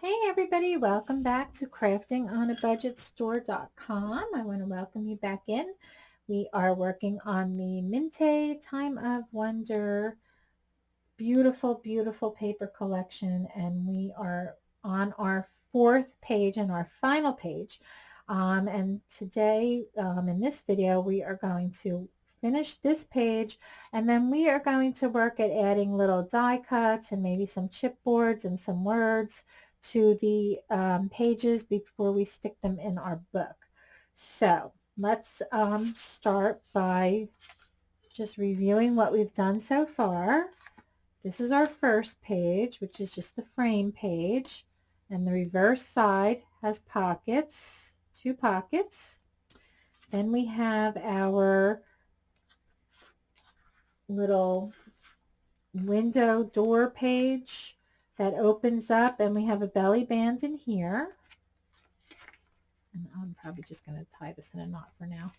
Hey everybody, welcome back to craftingonabudgetstore.com. I want to welcome you back in. We are working on the Mintay Time of Wonder beautiful, beautiful paper collection and we are on our fourth page and our final page. Um, and today um, in this video we are going to finish this page and then we are going to work at adding little die cuts and maybe some chipboards and some words to the um, pages before we stick them in our book. So let's um, start by just reviewing what we've done so far. This is our first page, which is just the frame page. And the reverse side has pockets, two pockets. Then we have our little window door page that opens up and we have a belly band in here. And I'm probably just going to tie this in a knot for now.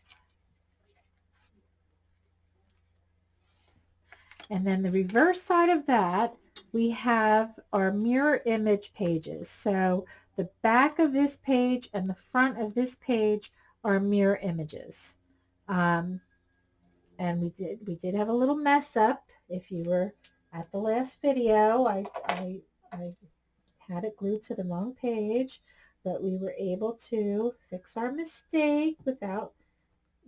And then the reverse side of that, we have our mirror image pages. So the back of this page and the front of this page are mirror images. Um, and we did we did have a little mess up if you were at the last video I, I, I had it glued to the wrong page but we were able to fix our mistake without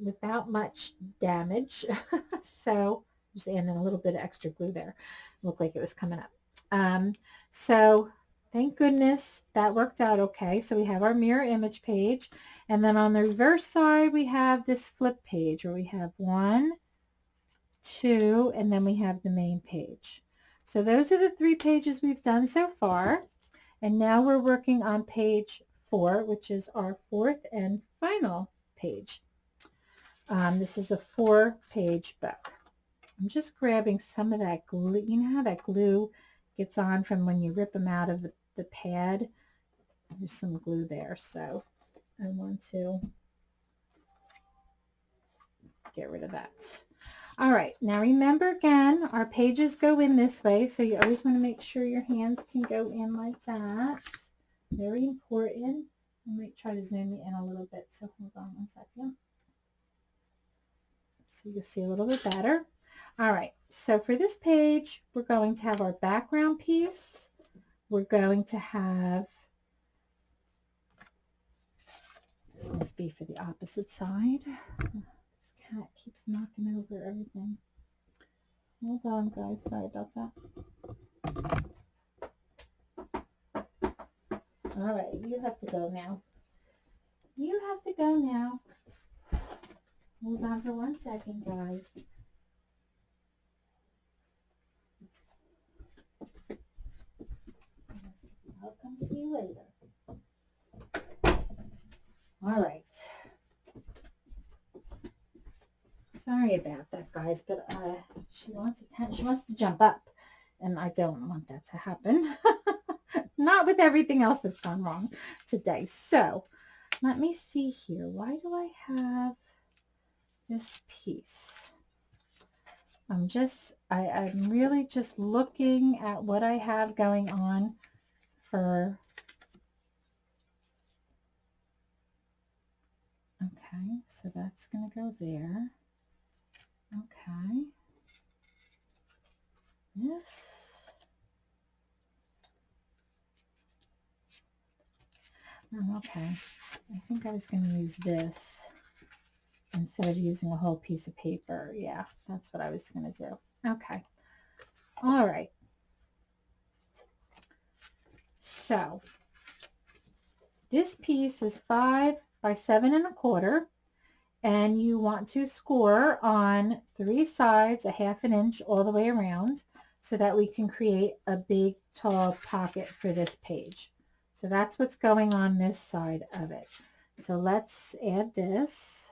without much damage. So just adding a little bit of extra glue there. Looked like it was coming up. Um, so thank goodness that worked out okay. So we have our mirror image page and then on the reverse side we have this flip page where we have one two, and then we have the main page. So those are the three pages we've done so far. And now we're working on page four, which is our fourth and final page. Um, this is a four page book. I'm just grabbing some of that glue. You know how that glue gets on from when you rip them out of the, the pad? There's some glue there, so I want to get rid of that. All right, now remember again, our pages go in this way, so you always want to make sure your hands can go in like that. Very important. I might try to zoom you in a little bit, so hold on one second. So you can see a little bit better. All right, so for this page, we're going to have our background piece. We're going to have, this must be for the opposite side cat keeps knocking over everything. Hold on, guys. Sorry about that. All right, you have to go now. You have to go now. Hold on for one second, guys. I'll come see you later. All right. Sorry about that, guys, but uh, she wants attention. She wants to jump up, and I don't want that to happen. Not with everything else that's gone wrong today. So, let me see here. Why do I have this piece? I'm just, I, I'm really just looking at what I have going on for Okay, so that's going to go there. Okay. This. Oh, okay. I think I was going to use this instead of using a whole piece of paper. Yeah, that's what I was going to do. Okay. All right. So this piece is five by seven and a quarter and you want to score on three sides a half an inch all the way around so that we can create a big tall pocket for this page. So that's what's going on this side of it. So let's add this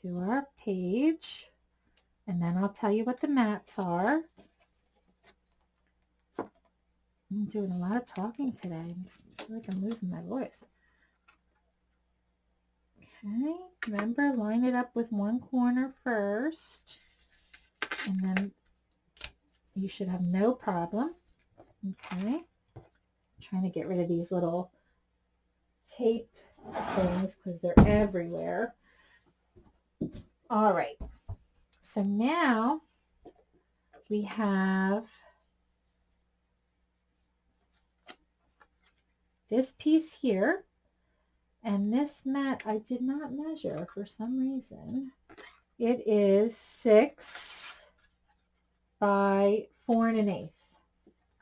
to our page and then I'll tell you what the mats are. I'm doing a lot of talking today. I feel like I'm losing my voice. Okay, remember line it up with one corner first and then you should have no problem. Okay, trying to get rid of these little taped things because they're everywhere. All right. So now we have this piece here and this mat I did not measure for some reason. It is six by four and an eighth.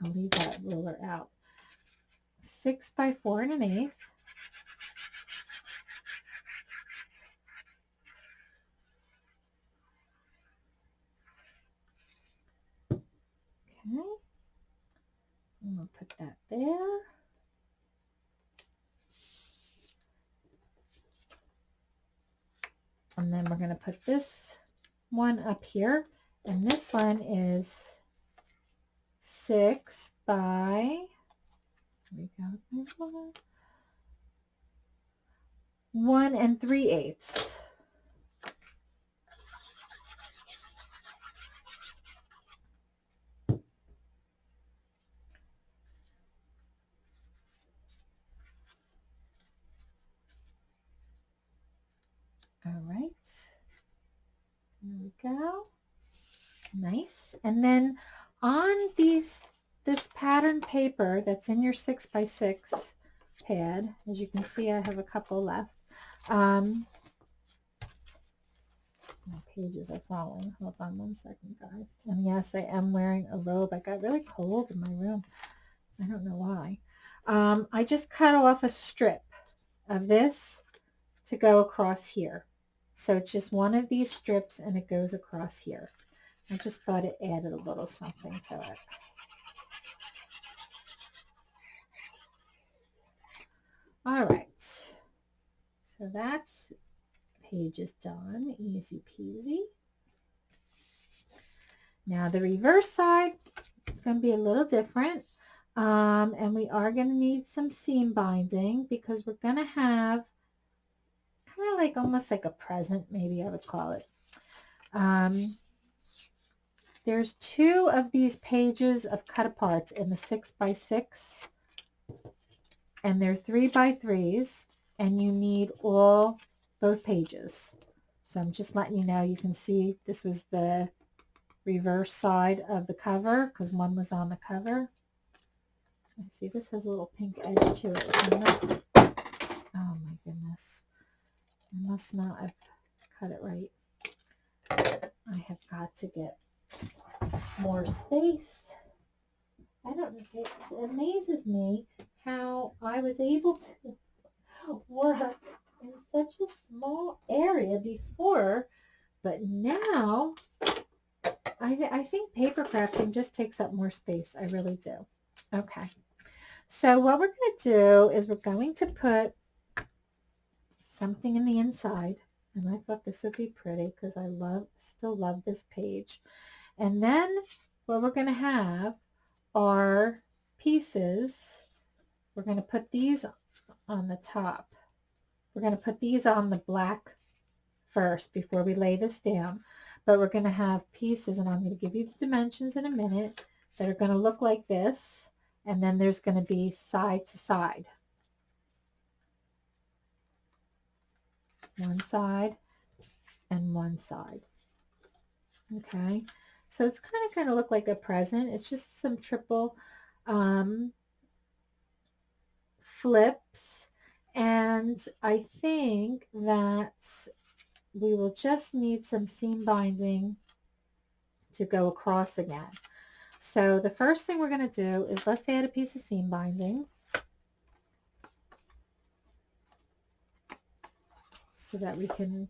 I'll leave that ruler out. Six by four and an eighth. Okay. I'm going to put that there. And then we're going to put this one up here. And this one is six by, one and three eighths. All right. There we go. Nice. And then on these this pattern paper that's in your six by six pad, as you can see, I have a couple left. Um, my pages are falling. Hold on one second, guys. And yes, I am wearing a robe. I got really cold in my room. I don't know why. Um, I just cut off a strip of this to go across here. So it's just one of these strips and it goes across here. I just thought it added a little something to it. All right. So that's page is done. Easy peasy. Now the reverse side is going to be a little different. Um, and we are going to need some seam binding because we're going to have of like almost like a present, maybe I would call it. Um, there's two of these pages of cut aparts in the six by six and they're three by threes and you need all both pages. So I'm just letting you know, you can see this was the reverse side of the cover because one was on the cover. I see this has a little pink edge to it. So oh my goodness. I must not have cut it right. I have got to get more space. I don't it amazes me how I was able to work in such a small area before, but now I, th I think paper crafting just takes up more space. I really do. Okay. So what we're going to do is we're going to put something in the inside. And I thought this would be pretty because I love, still love this page. And then what we're going to have are pieces. We're going to put these on the top. We're going to put these on the black first before we lay this down. But we're going to have pieces, and I'm going to give you the dimensions in a minute, that are going to look like this. And then there's going to be side to side. One side and one side. Okay, so it's kind of going to look like a present. It's just some triple um, flips. And I think that we will just need some seam binding to go across again. So the first thing we're going to do is let's add a piece of seam binding. So that we can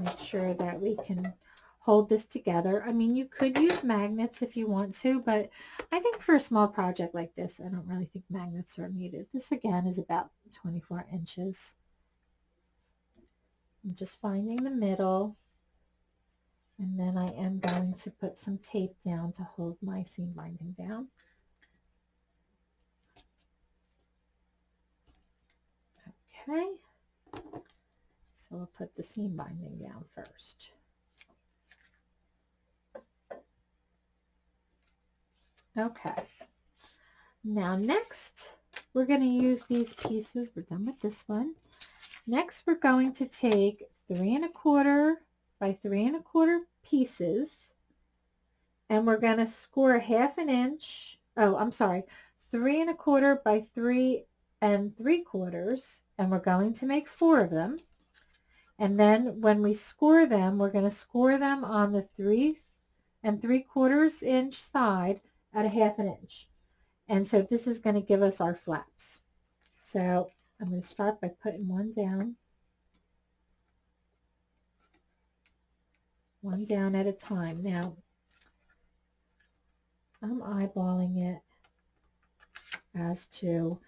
make sure that we can hold this together. I mean, you could use magnets if you want to, but I think for a small project like this, I don't really think magnets are needed. This again is about 24 inches. I'm just finding the middle. And then I am going to put some tape down to hold my seam binding down. Okay, so we'll put the seam binding down first. Okay. Now next, we're going to use these pieces. We're done with this one. Next, we're going to take three and a quarter by three and a quarter pieces and we're going to score a half an inch. Oh, I'm sorry, three and a quarter by three and three quarters and we're going to make four of them. And then when we score them, we're going to score them on the three and three quarters inch side at a half an inch. And so this is going to give us our flaps. So I'm going to start by putting one down. One down at a time. Now, I'm eyeballing it as to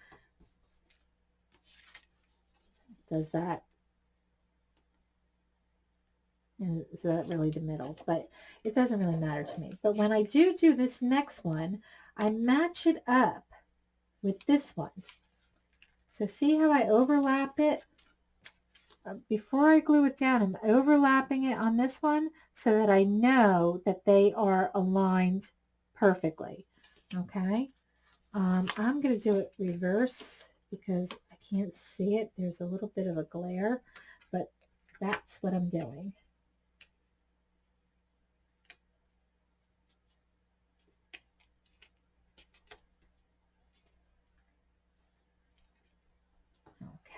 does that is that really the middle? But it doesn't really matter to me. But when I do do this next one I match it up with this one. So see how I overlap it? Uh, before I glue it down I'm overlapping it on this one so that I know that they are aligned perfectly. Okay? Um, I'm going to do it reverse because can't see it there's a little bit of a glare but that's what I'm doing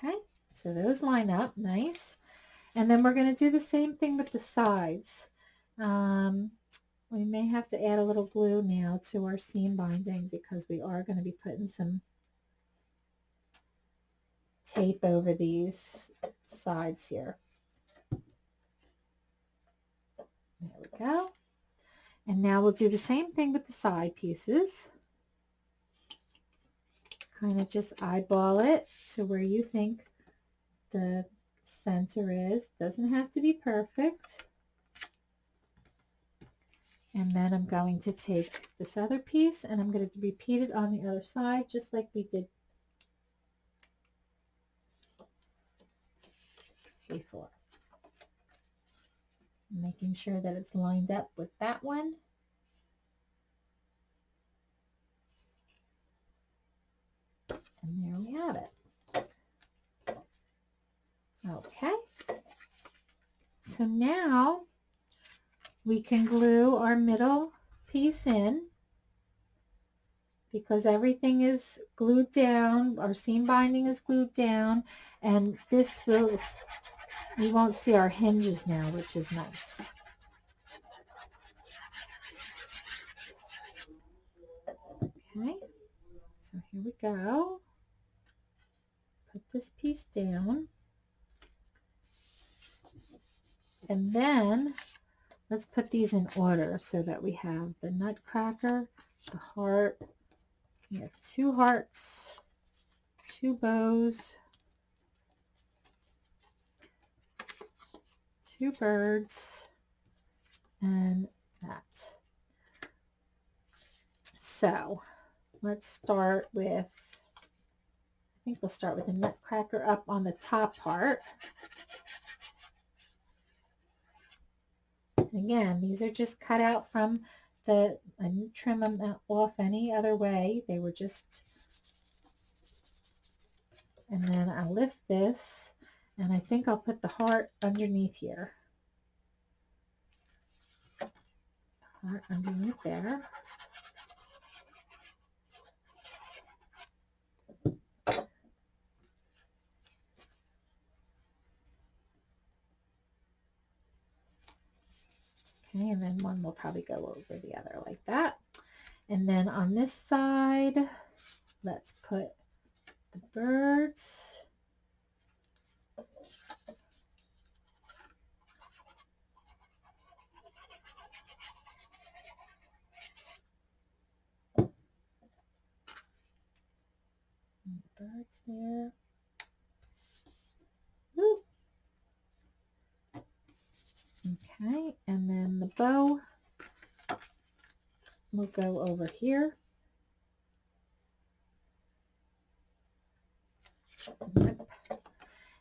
Okay, so those line up nice. And then we're going to do the same thing with the sides. Um, we may have to add a little glue now to our seam binding because we are going to be putting some tape over these sides here. There we go. And now we'll do the same thing with the side pieces kind of just eyeball it to where you think the center is. Doesn't have to be perfect. And then I'm going to take this other piece and I'm going to repeat it on the other side just like we did before. Making sure that it's lined up with that one. And there we have it. Okay. So now we can glue our middle piece in because everything is glued down, our seam binding is glued down, and this will, we won't see our hinges now, which is nice. Okay, so here we go put this piece down. And then let's put these in order so that we have the nutcracker, the heart, we have two hearts, two bows, two birds, and that. So let's start with I think we'll start with the nutcracker up on the top part. Again, these are just cut out from the, I didn't trim them off any other way. They were just, and then I'll lift this and I think I'll put the heart underneath here. Heart underneath there. Okay, and then one will probably go over the other like that. And then on this side, let's put the birds. Okay, and then the bow will go over here.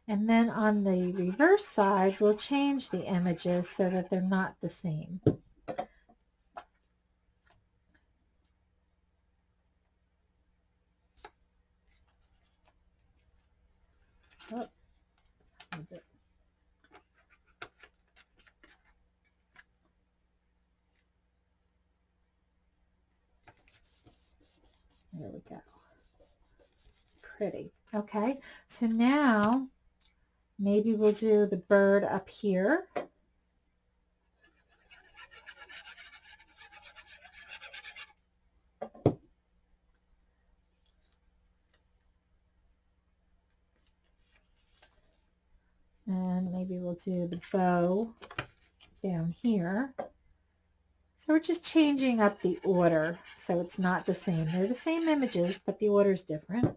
And then on the reverse side, we'll change the images so that they're not the same. There we go. Pretty. Okay, so now maybe we'll do the bird up here. And maybe we'll do the bow down here. So we're just changing up the order so it's not the same. They're the same images, but the order is different.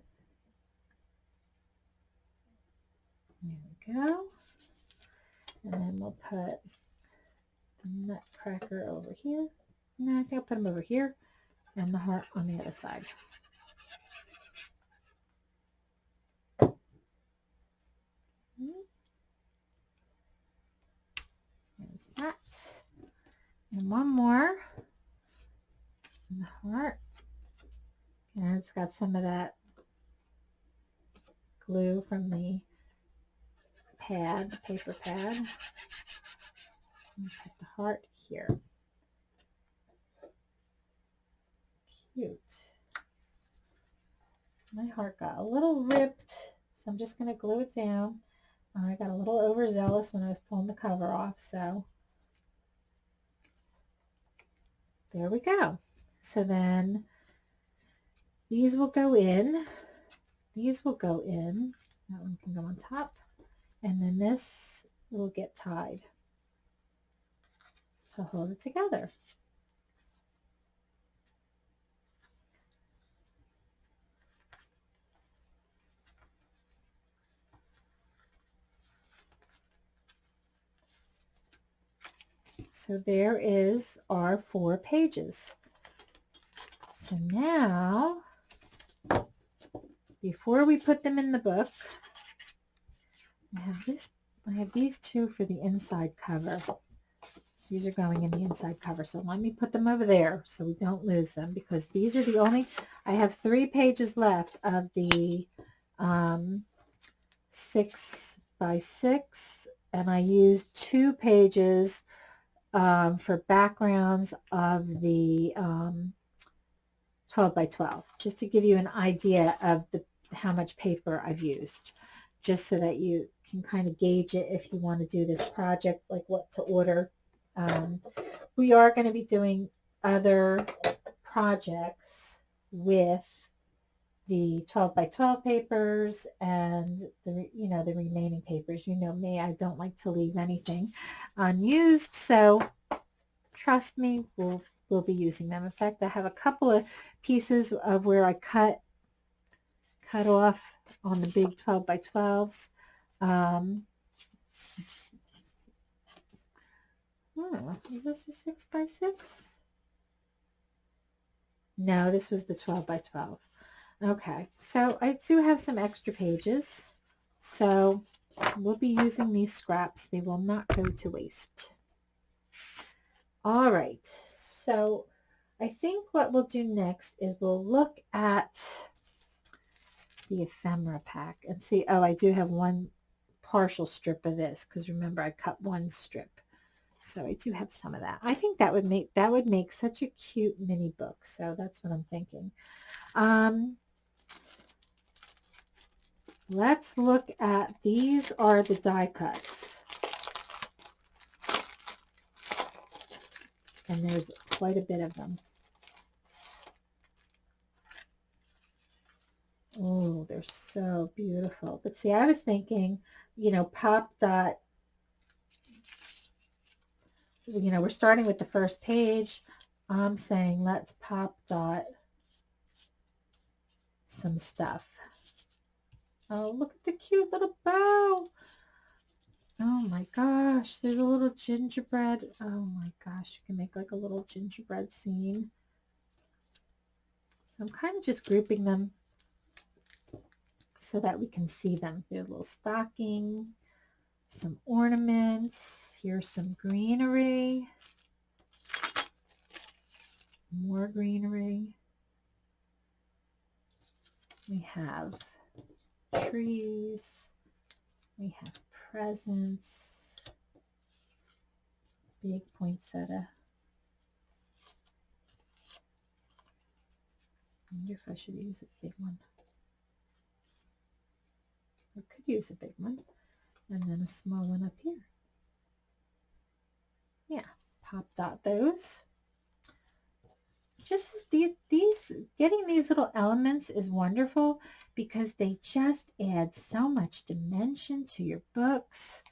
There we go. And then we'll put the nutcracker over here. No, I think I'll put them over here and the heart on the other side. There's that. And one more. And the heart. And it's got some of that glue from the pad, the paper pad. Put the heart here. Cute. My heart got a little ripped, so I'm just going to glue it down. Uh, I got a little overzealous when I was pulling the cover off, so there we go. So then these will go in. These will go in. That one can go on top. And then this will get tied to hold it together. So there is our four pages. So now, before we put them in the book, I have this. I have these two for the inside cover. These are going in the inside cover. So let me put them over there so we don't lose them because these are the only, I have three pages left of the um, six by six and I used two pages um, for backgrounds of the um, 12 by 12, just to give you an idea of the how much paper I've used, just so that you can kind of gauge it if you want to do this project, like what to order. Um, we are going to be doing other projects with the 12 by 12 papers and the you know the remaining papers you know me I don't like to leave anything unused so trust me we'll we'll be using them in fact I have a couple of pieces of where I cut cut off on the big 12 by 12s um, oh, is this a 6 by 6 no this was the 12 by 12 Okay, so I do have some extra pages. So we'll be using these scraps. They will not go to waste. All right, so I think what we'll do next is we'll look at the ephemera pack and see, oh, I do have one partial strip of this because remember I cut one strip. So I do have some of that. I think that would make that would make such a cute mini book. So that's what I'm thinking. Um, Let's look at, these are the die cuts. And there's quite a bit of them. Oh, they're so beautiful. But see, I was thinking, you know, pop dot, you know, we're starting with the first page. I'm saying let's pop dot some stuff. Oh, look at the cute little bow. Oh my gosh, there's a little gingerbread. Oh my gosh, you can make like a little gingerbread scene. So I'm kind of just grouping them so that we can see them. A little stocking, some ornaments. Here's some greenery. More greenery. We have trees. We have presents. Big poinsettia. I wonder if I should use a big one. I could use a big one and then a small one up here. Yeah, pop dot those. Just the, these, getting these little elements is wonderful because they just add so much dimension to your books.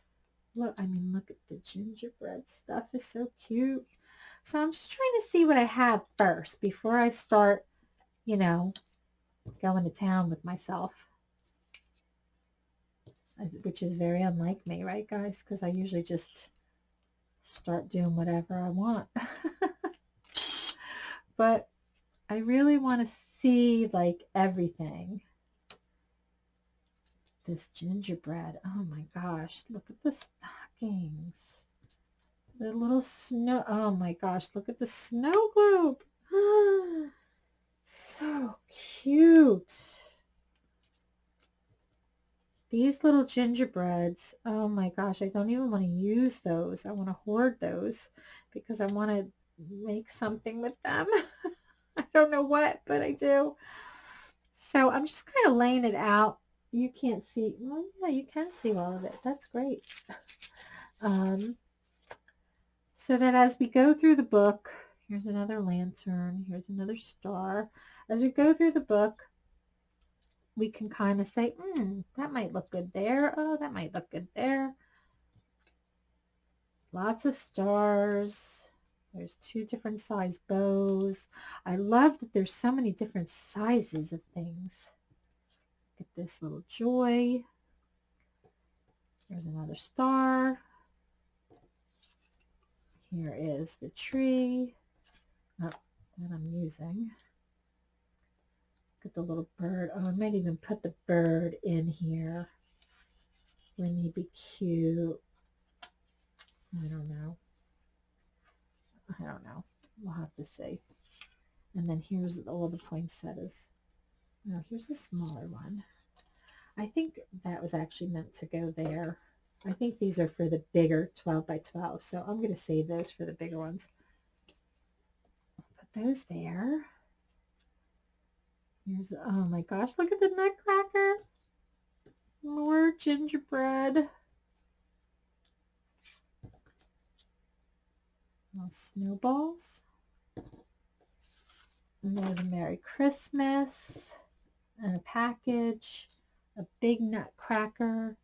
Look, I mean, look at the gingerbread stuff is so cute. So I'm just trying to see what I have first before I start, you know, going to town with myself. Which is very unlike me, right, guys? Because I usually just start doing whatever I want. but I really want to see like everything. This gingerbread. Oh my gosh. Look at the stockings. The little snow. Oh my gosh. Look at the snow globe. so cute. These little gingerbreads. Oh my gosh. I don't even want to use those. I want to hoard those because I want to make something with them. I don't know what, but I do. So I'm just kind of laying it out. You can't see. Well, yeah, you can see all of it. That's great. Um, so that as we go through the book, here's another lantern, here's another star. As we go through the book, we can kind of say, hmm, that might look good there. Oh, that might look good there. Lots of stars. There's two different size bows. I love that there's so many different sizes of things. At this little joy. There's another star. Here is the tree oh, that I'm using. Look at the little bird. Oh, I might even put the bird in here. Wouldn't he be cute? I don't know. I don't know. We'll have to see. And then here's all the poinsettias. Now here's a smaller one. I think that was actually meant to go there. I think these are for the bigger 12 by 12. So I'm going to save those for the bigger ones. Put those there. Here's, oh my gosh, look at the nutcracker. More gingerbread. Snowballs. And there's a Merry Christmas and a package, a big nutcracker,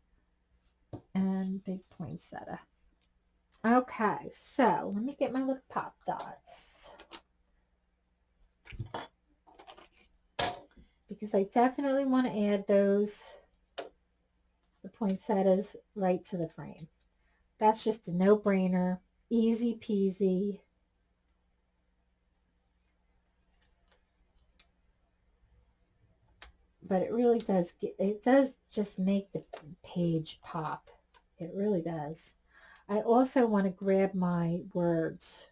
and big poinsettia. Okay, so let me get my little pop dots. Because I definitely want to add those, the poinsettias, right to the frame. That's just a no-brainer, easy peasy. but it really does get, it does just make the page pop. It really does. I also want to grab my words.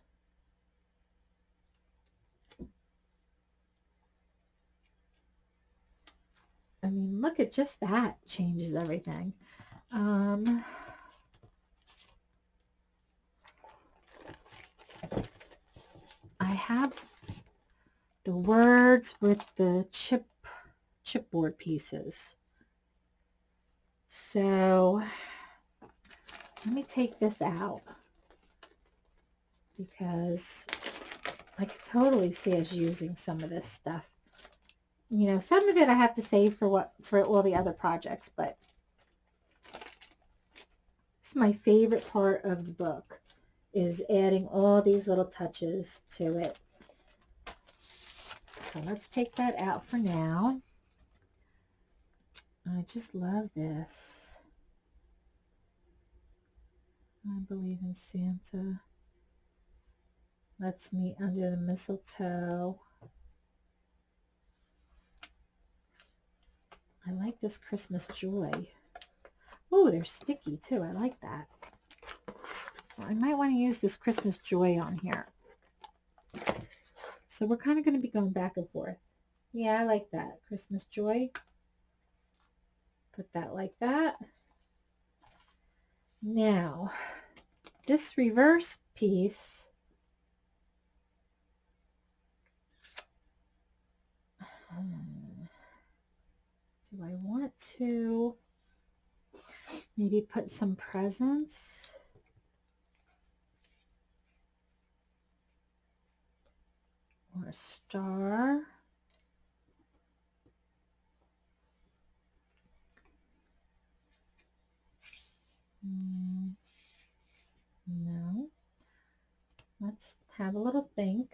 I mean, look at just that changes everything. Um, I have the words with the chip chipboard pieces. So let me take this out because I could totally see us using some of this stuff. You know, some of it I have to save for what for all the other projects, but it's my favorite part of the book is adding all these little touches to it. So let's take that out for now. I just love this. I believe in Santa. Let's meet under the mistletoe. I like this Christmas joy. Oh, they're sticky too. I like that. Well, I might want to use this Christmas joy on here. So we're kind of going to be going back and forth. Yeah, I like that. Christmas joy. Put that like that. Now, this reverse piece, Hmm. Do I want to maybe put some presents? Or a star? Mm, no. Let's have a little think.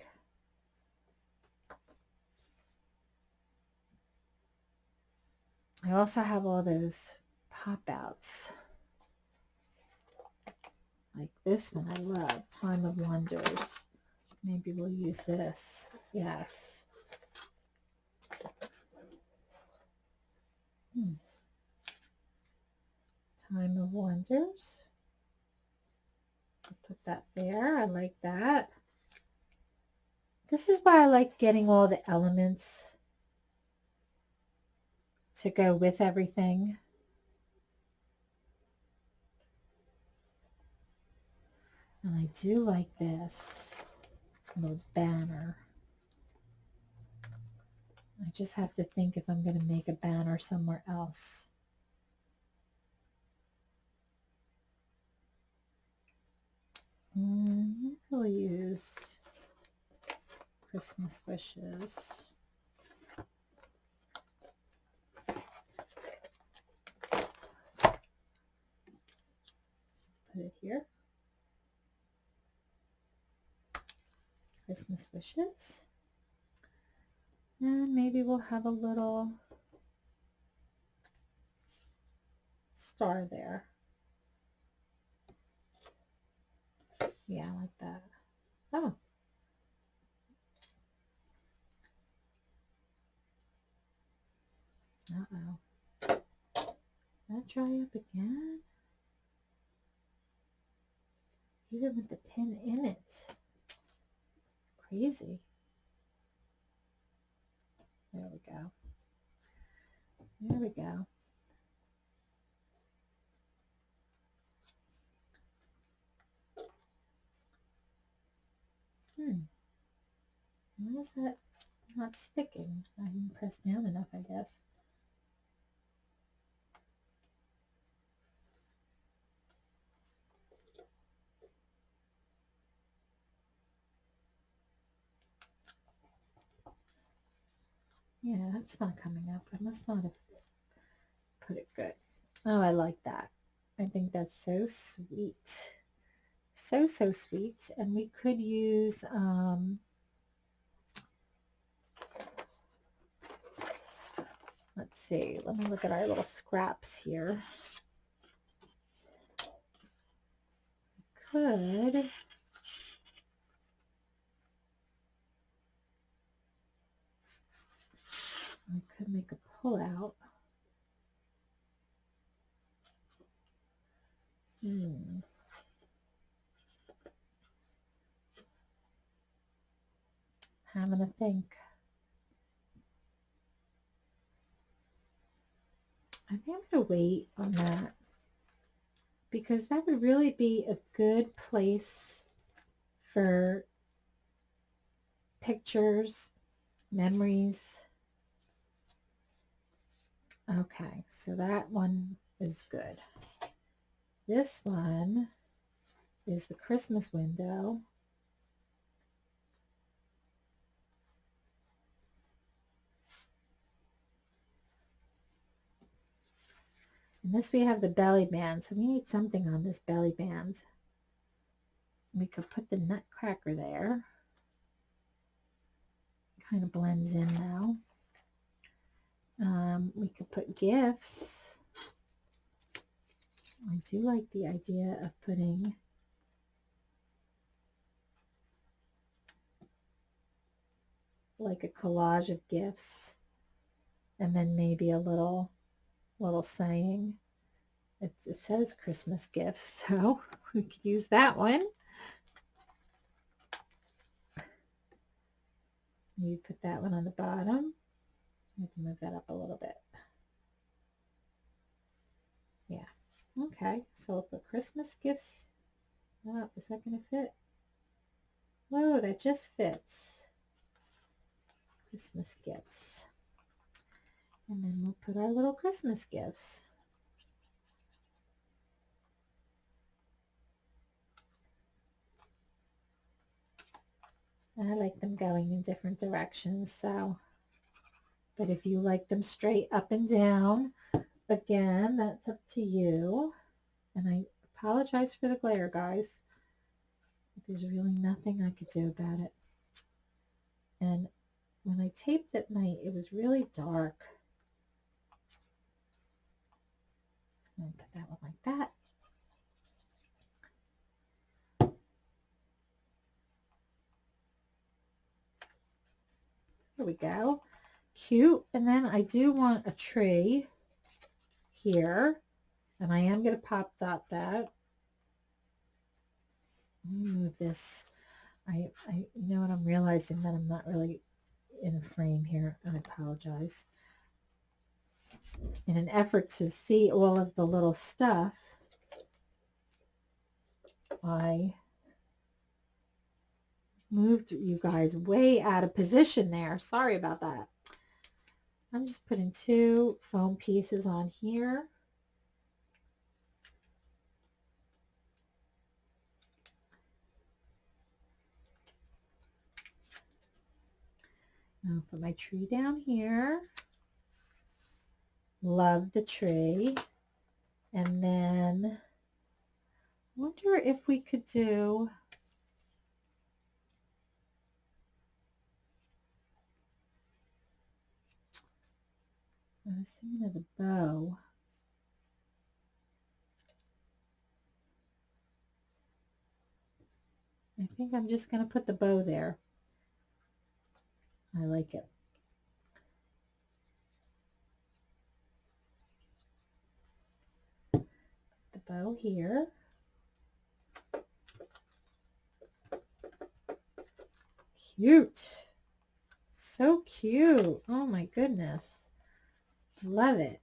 I also have all those pop outs. Like this one I love, Time of Wonders. Maybe we'll use this. Yes. Hmm. Time of Wonders. I'll put that there. I like that. This is why I like getting all the elements to go with everything. And I do like this little banner. I just have to think if I'm going to make a banner somewhere else. Mm, we'll use Christmas wishes. Put it here. Christmas wishes. And maybe we'll have a little star there. Yeah, I like that. Oh. Uh-oh. That dry up again? Even with the pin in it. Crazy. There we go. There we go. Hmm. Why is that not sticking? I didn't press down enough, I guess. Yeah, that's not coming up. I must not have put it good. Oh, I like that. I think that's so sweet. So, so sweet. And we could use, um, let's see, let me look at our little scraps here. Could I could make a pull out. Hmm. Having a think. I think I'm going to wait on that because that would really be a good place for pictures, memories, Okay, so that one is good. This one is the Christmas window. And this we have the belly band, so we need something on this belly band. We could put the nutcracker there. Kind of blends in now. Um, we could put gifts. I do like the idea of putting like a collage of gifts and then maybe a little little saying. It, it says Christmas gifts, so we could use that one. You put that one on the bottom. To move that up a little bit. Yeah. Okay. So for Christmas gifts, oh, is that going to fit? Whoa, that just fits. Christmas gifts. And then we'll put our little Christmas gifts. I like them going in different directions, so. But if you like them straight up and down, again, that's up to you. And I apologize for the glare, guys. There's really nothing I could do about it. And when I taped at night, it was really dark. Put that one like that. There we go. Cute. And then I do want a tree here. And I am going to pop dot that. move this. I, I, you know what, I'm realizing that I'm not really in a frame here. I apologize. In an effort to see all of the little stuff, I moved you guys way out of position there. Sorry about that. I'm just putting two foam pieces on here. I'll put my tree down here. Love the tree. And then wonder if we could do was thinking of the bow. I think I'm just going to put the bow there. I like it. the bow here. Cute. So cute. Oh my goodness. Love it.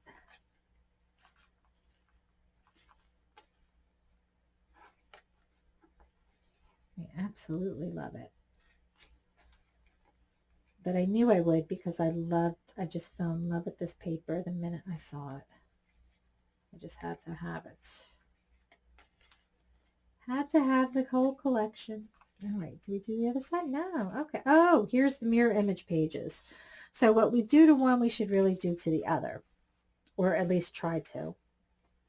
I absolutely love it. But I knew I would because I loved, I just fell in love with this paper the minute I saw it. I just had to have it. Had to have the whole collection. All right, do we do the other side? No. Okay. Oh, here's the mirror image pages. So what we do to one, we should really do to the other, or at least try to.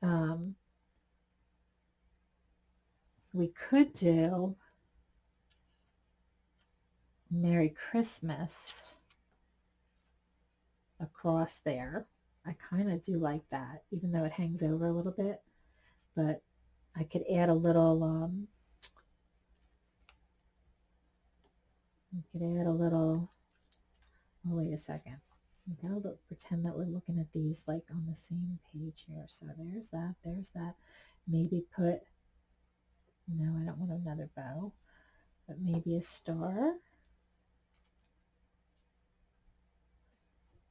Um, we could do Merry Christmas across there. I kind of do like that, even though it hangs over a little bit. But I could add a little, um, I could add a little oh wait a second. We gotta look pretend that we're looking at these like on the same page here. So there's that there's that. Maybe put no I don't want another bow but maybe a star.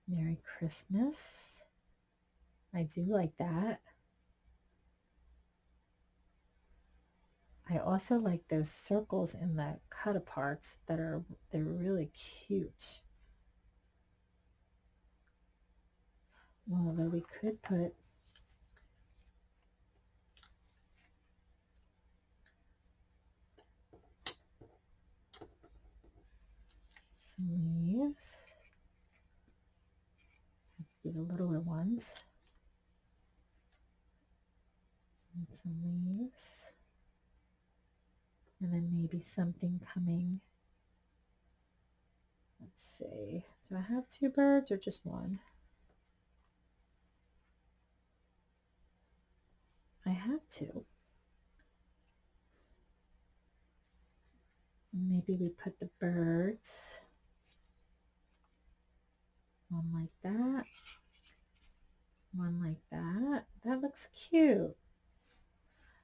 Merry Christmas. I do like that. I also like those circles in the cut aparts that are they're really cute although we could put some leaves. To be the littler ones. And some leaves. And then maybe something coming. Let's see. Do I have two birds or just one? I have to. Maybe we put the birds one like that, one like that. That looks cute.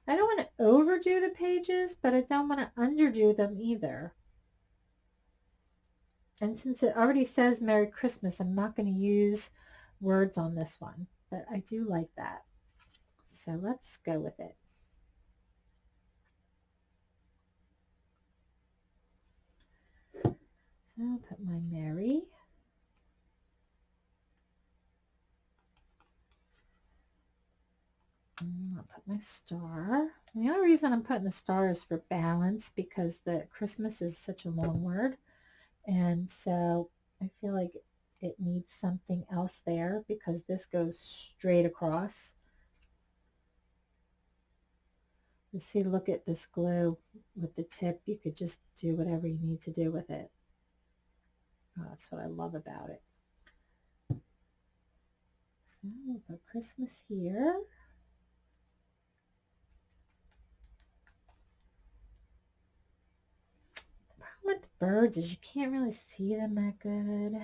I don't want to overdo the pages, but I don't want to underdo them either. And since it already says Merry Christmas, I'm not going to use words on this one, but I do like that. So let's go with it. So I'll put my Merry. And I'll put my star. And the only reason I'm putting the star is for balance because the Christmas is such a long word. And so I feel like it needs something else there because this goes straight across. See, look at this glue with the tip. You could just do whatever you need to do with it. Oh, that's what I love about it. So we'll put Christmas here. The problem with the birds is you can't really see them that good.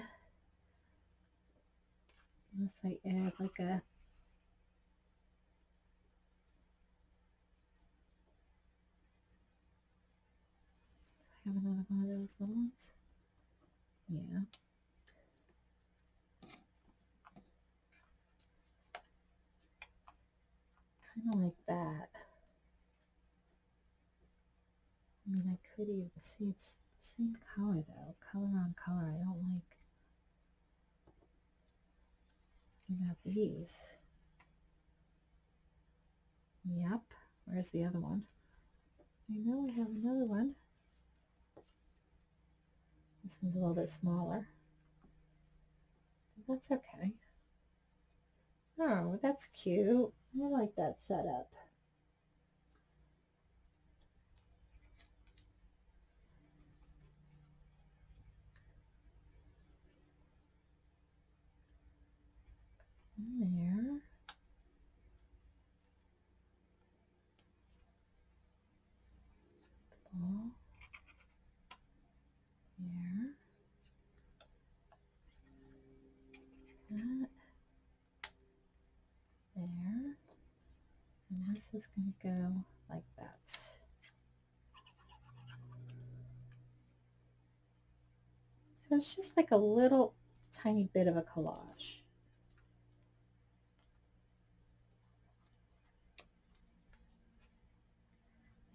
Unless I add like a have another one of those little ones? Yeah. Kind of like that. I mean, I could even see it's the same color though. Color on color. I don't like We about these. Yep. Where's the other one? I know we have another one. This one's a little bit smaller. But that's okay. Oh, that's cute. I like that setup. There. The ball. There. That. There. And this is going to go like that. So it's just like a little tiny bit of a collage.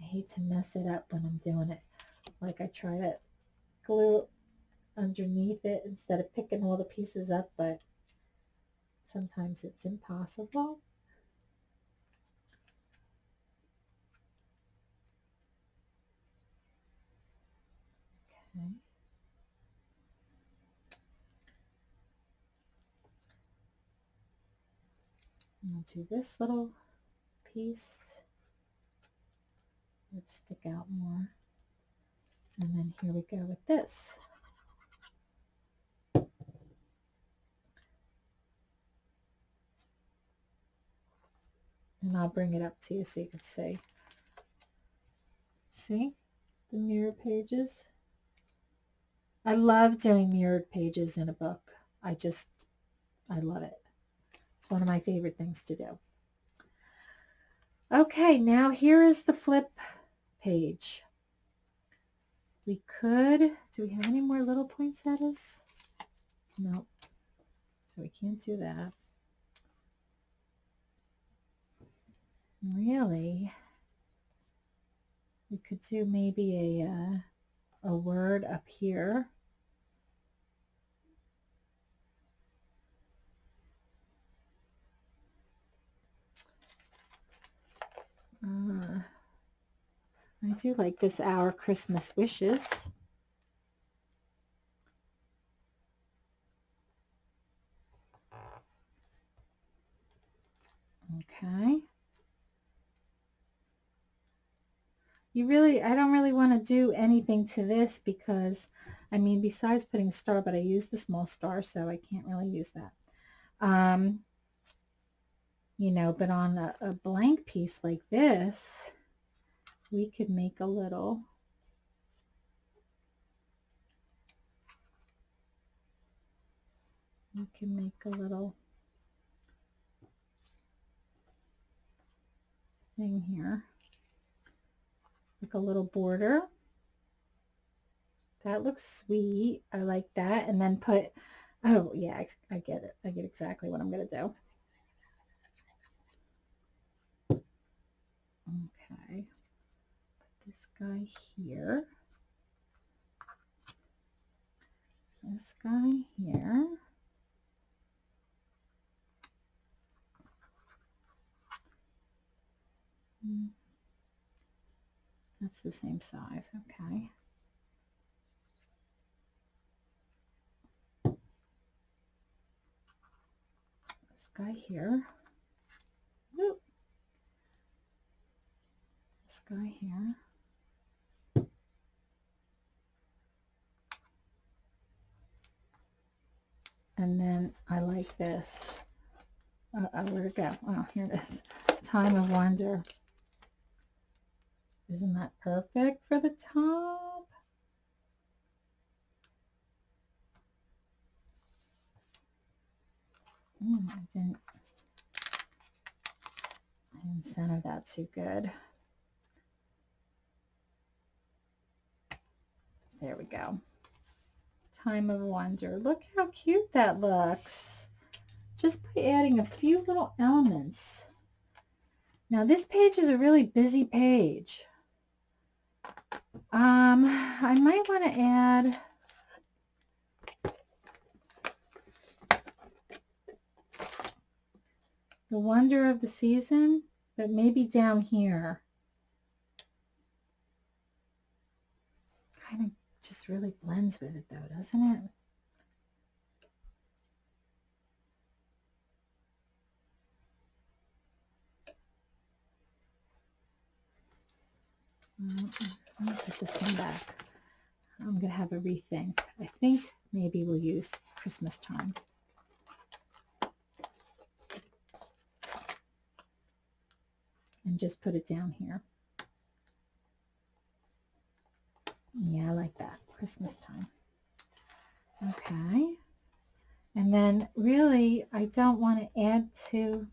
I hate to mess it up when I'm doing it. Like I try to glue underneath it instead of picking all the pieces up, but sometimes it's impossible. Do this little piece. Let's stick out more. And then here we go with this. And I'll bring it up to you so you can see. See the mirror pages? I love doing mirrored pages in a book. I just, I love it. It's one of my favorite things to do. Okay, now here is the flip page. We could, do we have any more little poinsettias? No, so we can't do that. Really, we could do maybe a, uh, a word up here. Uh, I do like this Our Christmas Wishes. Okay. You really, I don't really want to do anything to this because, I mean, besides putting a star, but I use the small star, so I can't really use that. Um, you know, but on a, a blank piece like this, we could make a little we can make a little thing here like a little border. That looks sweet. I like that. And then put oh yeah I, I get it. I get exactly what I'm gonna do Okay. Put this guy here. This guy here. Hmm. That's the same size, okay. This guy here. Guy here. And then I like this. Uh, uh, where'd it go? Oh, here it is. Time of Wonder. Isn't that perfect for the top? Mm, I didn't, I didn't center that too good. There we go. Time of Wonder. Look how cute that looks. Just by adding a few little elements. Now this page is a really busy page. Um, I might want to add the wonder of the season, but maybe down here. Kind of really blends with it though, doesn't it? Mm, I'm going to put this one back. I'm to have a rethink. I think maybe we'll use Christmas time. And just put it down here. Yeah, I like that. Christmas time. Okay. And then really, I don't want to add to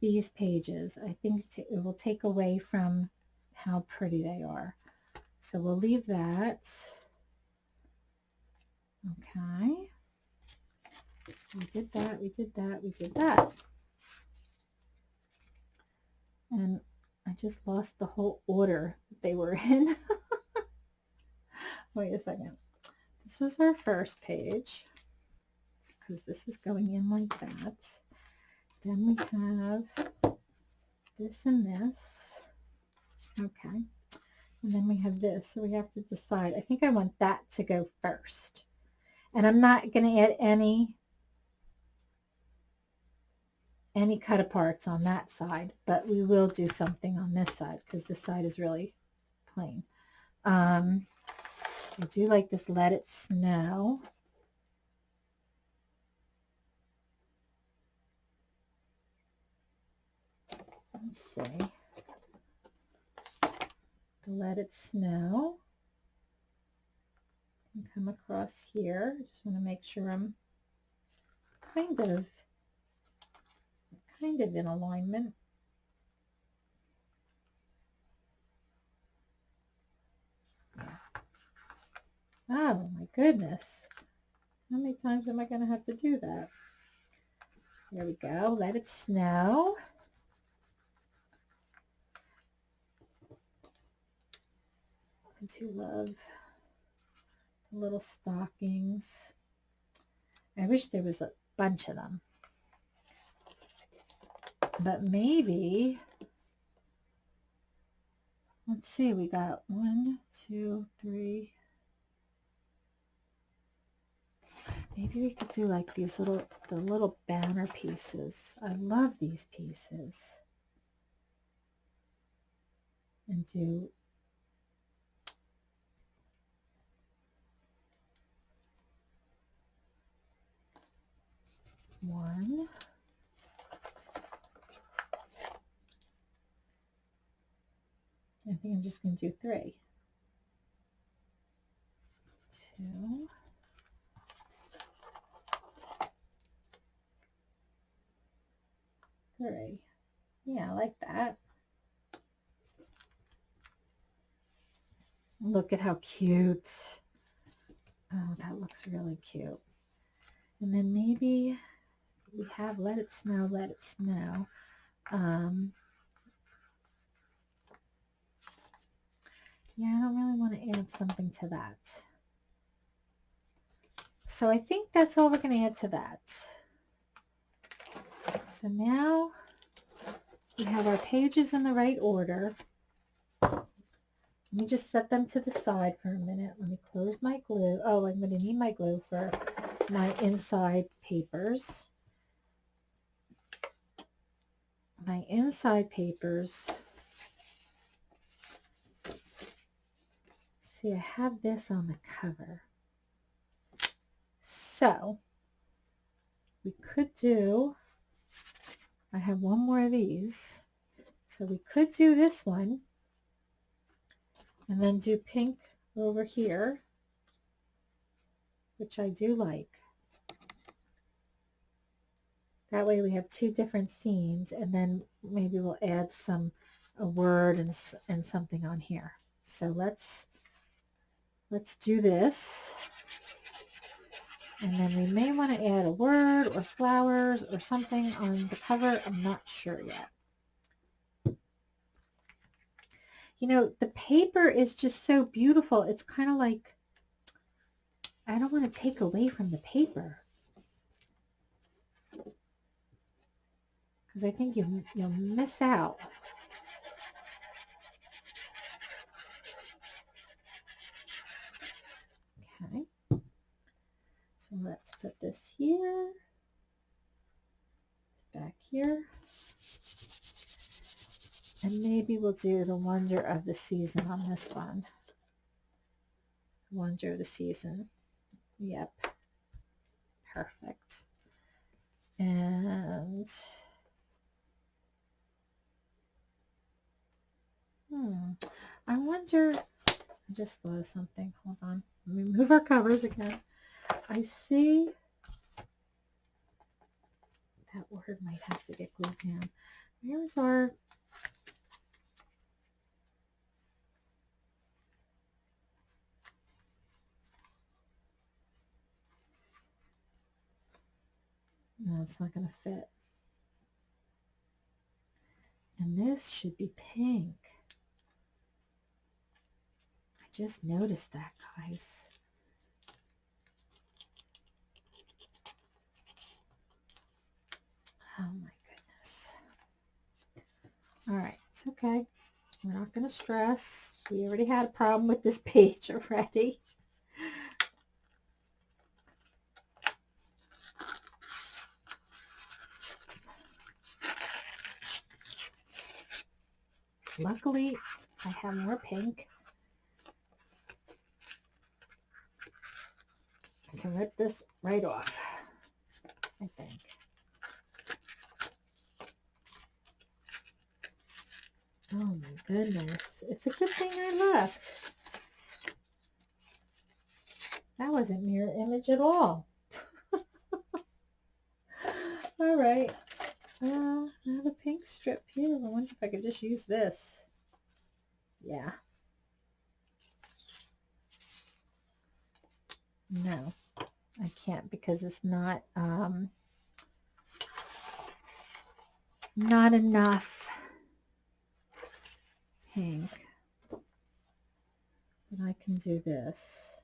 these pages. I think it will take away from how pretty they are. So we'll leave that. Okay. So we did that, we did that, we did that. And I just lost the whole order they were in. Wait a second. This was our first page because this is going in like that. Then we have this and this. Okay. And then we have this. So we have to decide. I think I want that to go first. And I'm not going to add any any cut aparts on that side, but we will do something on this side because this side is really plain. Um, I do like this Let It Snow. Let's see. Let It Snow. And come across here. I just want to make sure I'm kind of kind of in alignment. Oh my goodness. How many times am I going to have to do that? There we go. Let it snow. I do love little stockings. I wish there was a bunch of them. But maybe, let's see, we got one, two, three, Maybe we could do like these little, the little banner pieces. I love these pieces. And do one. I think I'm just going to do three. Two. Three. Yeah, I like that. Look at how cute. Oh, that looks really cute. And then maybe we have Let It Snow, Let It Snow. Um, yeah, I don't really want to add something to that. So I think that's all we're going to add to that. So now we have our pages in the right order. Let me just set them to the side for a minute. Let me close my glue. Oh, I'm going to need my glue for my inside papers. My inside papers. See, I have this on the cover. So, we could do, I have one more of these. So we could do this one and then do pink over here, which I do like. That way we have two different scenes and then maybe we'll add some, a word and, and something on here. So let's, let's do this. And then we may want to add a word or flowers or something on the cover. I'm not sure yet. You know, the paper is just so beautiful. It's kind of like, I don't want to take away from the paper. Because I think you, you'll miss out. Okay. So let's put this here. back here. And maybe we'll do the wonder of the season on this one. Wonder of the season. Yep. Perfect. And hmm, I wonder, I just of something. Hold on. Let me move our covers again. I see that word might have to get glued down. Where's our No, it's not going to fit. And this should be pink. I just noticed that, guys. Oh my goodness. All right, it's okay. We're not going to stress. We already had a problem with this page already. Luckily, I have more pink. I can rip this right off, I think. Oh my goodness. It's a good thing I left. That wasn't mirror image at all. all right. Uh, have a pink strip here. I wonder if I could just use this. Yeah. No, I can't because it's not, um, not enough pink. But I can do this.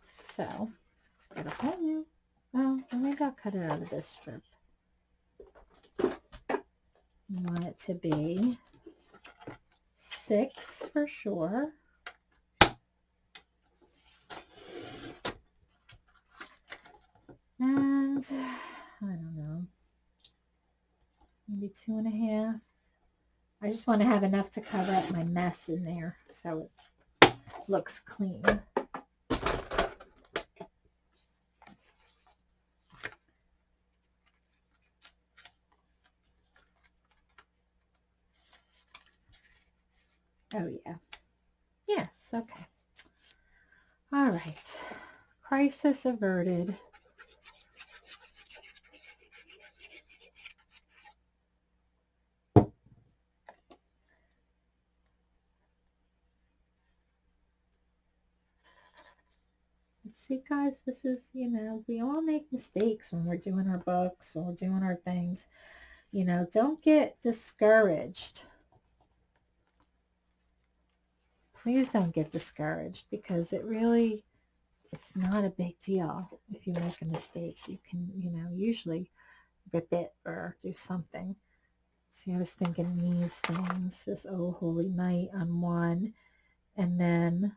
So, let's get a whole new well, maybe I'll cut it out of this strip. You want it to be six for sure. And I don't know, maybe two and a half. I just want to have enough to cover up my mess in there so it looks clean. Oh, yeah. Yes, okay. All right. Crisis averted. see guys this is you know we all make mistakes when we're doing our books or we're doing our things you know don't get discouraged please don't get discouraged because it really, it's not a big deal. If you make a mistake, you can, you know, usually rip it or do something. See, I was thinking these things, this Oh Holy Night on one, and then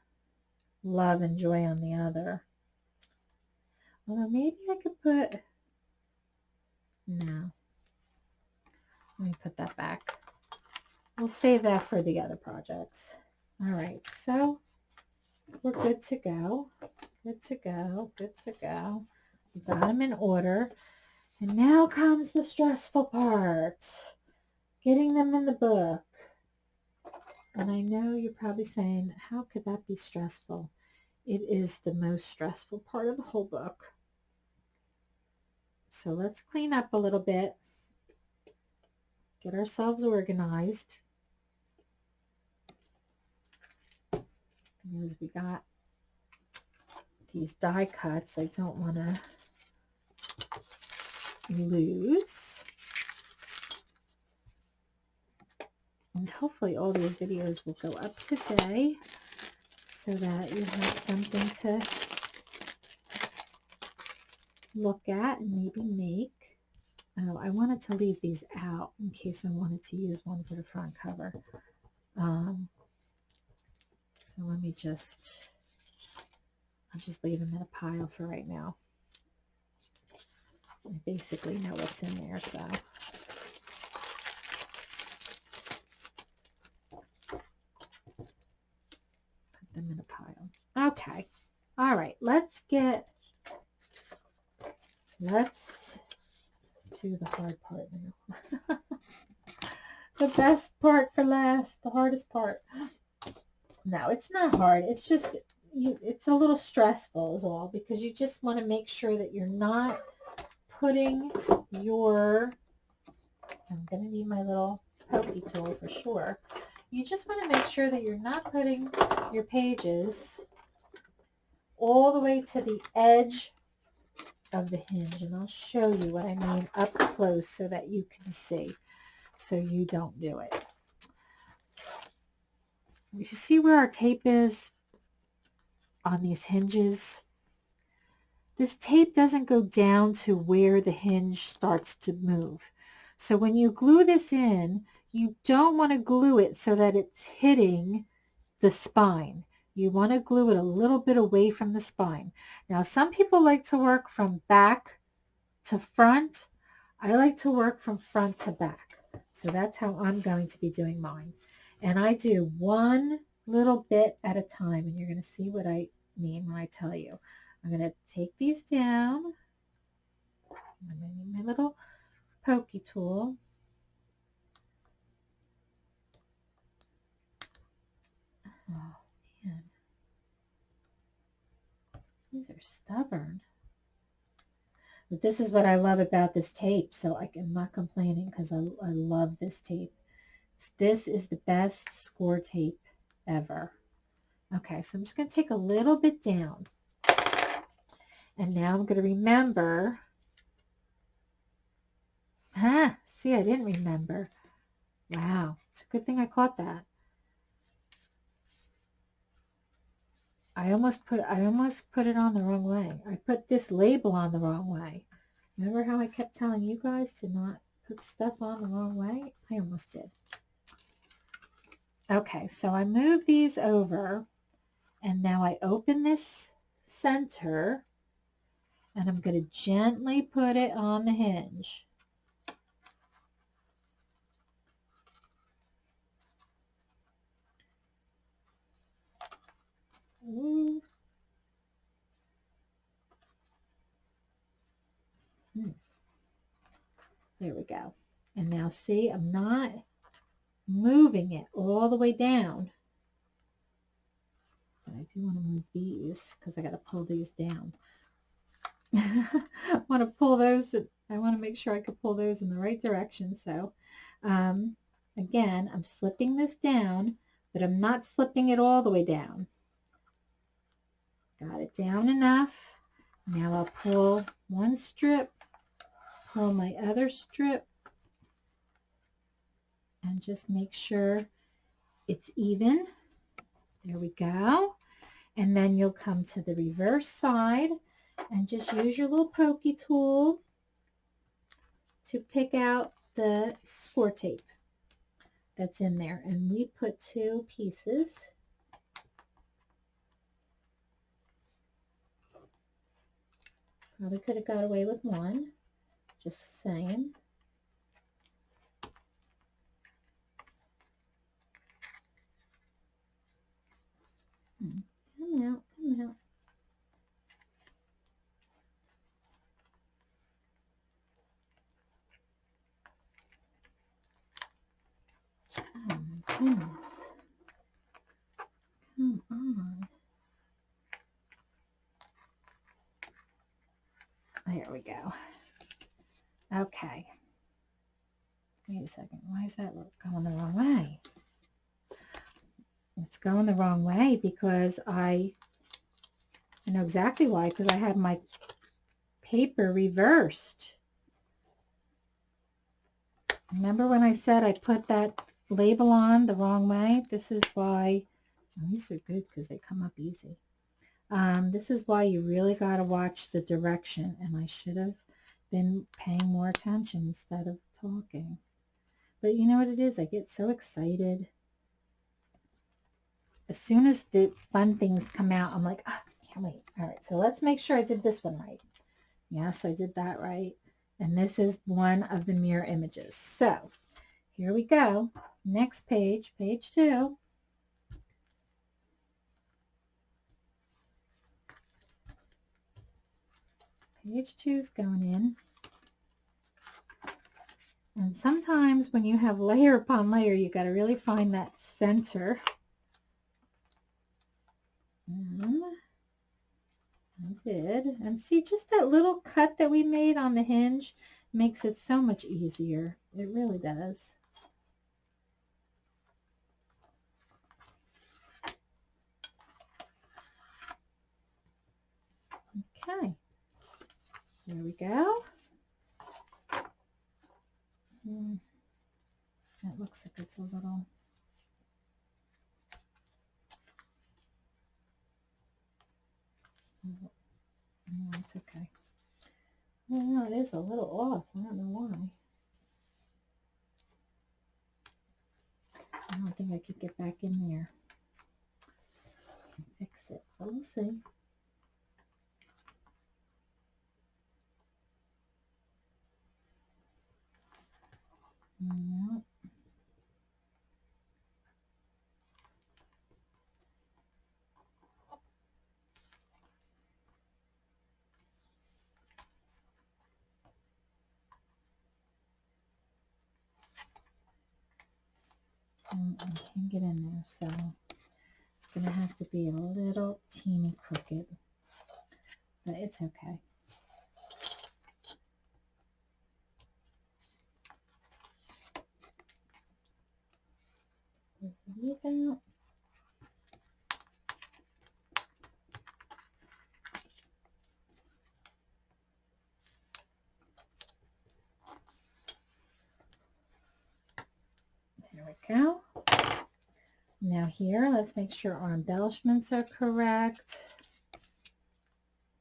Love and Joy on the other. Although maybe I could put, no. Let me put that back. We'll save that for the other projects. All right, so we're good to go. Good to go. Good to go. We got them in order. And now comes the stressful part. Getting them in the book. And I know you're probably saying, how could that be stressful? It is the most stressful part of the whole book. So let's clean up a little bit. Get ourselves organized. Because we got these die cuts I don't want to lose. And hopefully all these videos will go up today so that you have something to look at and maybe make. Oh, I wanted to leave these out in case I wanted to use one for the front cover. Um, so let me just, I'll just leave them in a pile for right now. I basically know what's in there, so. Put them in a pile. Okay. All right. Let's get, let's do the hard part now. the best part for last, the hardest part. No, it's not hard. It's just, you, it's a little stressful is all because you just want to make sure that you're not putting your, I'm going to need my little pokey tool for sure. You just want to make sure that you're not putting your pages all the way to the edge of the hinge. And I'll show you what I mean up close so that you can see so you don't do it. You see where our tape is on these hinges? this tape doesn't go down to where the hinge starts to move. So when you glue this in, you don't want to glue it so that it's hitting the spine. You want to glue it a little bit away from the spine. Now, some people like to work from back to front. I like to work from front to back. So that's how I'm going to be doing mine. And I do one little bit at a time, and you're going to see what I mean when I tell you. I'm going to take these down. I'm going to need my little pokey tool. Oh, These are stubborn. But this is what I love about this tape, so I, am not complaining because I, I love this tape. This is the best score tape ever. Okay, so I'm just going to take a little bit down. And now I'm going to remember. Ah, see, I didn't remember. Wow, it's a good thing I caught that. I almost put I almost put it on the wrong way. I put this label on the wrong way. Remember how I kept telling you guys to not put stuff on the wrong way? I almost did. Okay, so I move these over and now I open this center and I'm going to gently put it on the hinge. Ooh. Hmm. There we go. And now see, I'm not moving it all the way down. But I do want to move these because I got to pull these down. I want to pull those. I want to make sure I can pull those in the right direction. So um, again, I'm slipping this down, but I'm not slipping it all the way down. Got it down enough. Now I'll pull one strip, pull my other strip, and just make sure it's even. There we go. And then you'll come to the reverse side and just use your little pokey tool to pick out the score tape. that's in there. And we put two pieces. Probably could have got away with one. Just saying. Hmm, come out, come out. Oh my goodness. Come on. There we go. Okay. Wait a second. Why is that going the wrong way? It's going the wrong way because I, I know exactly why, because I had my paper reversed. Remember when I said I put that label on the wrong way? This is why, these are good because they come up easy. Um, this is why you really got to watch the direction, and I should have been paying more attention instead of talking. But you know what it is? I get so excited. As soon as the fun things come out, I'm like, oh, can't wait. All right, so let's make sure I did this one right. Yes, I did that right. And this is one of the mirror images. So here we go. Next page, page two. Page two is going in. And sometimes when you have layer upon layer, you got to really find that center. And I did. And see, just that little cut that we made on the hinge makes it so much easier. It really does. Okay. There we go. Mm, that looks like it's a little No, it's okay. Well, it is a little off. I don't know why. I don't think I could get back in there fix it, but we'll see. Mm, I can't get in there, so it's going to have to be a little teeny crooked, but it's okay. There we go. Now here, let's make sure our embellishments are correct.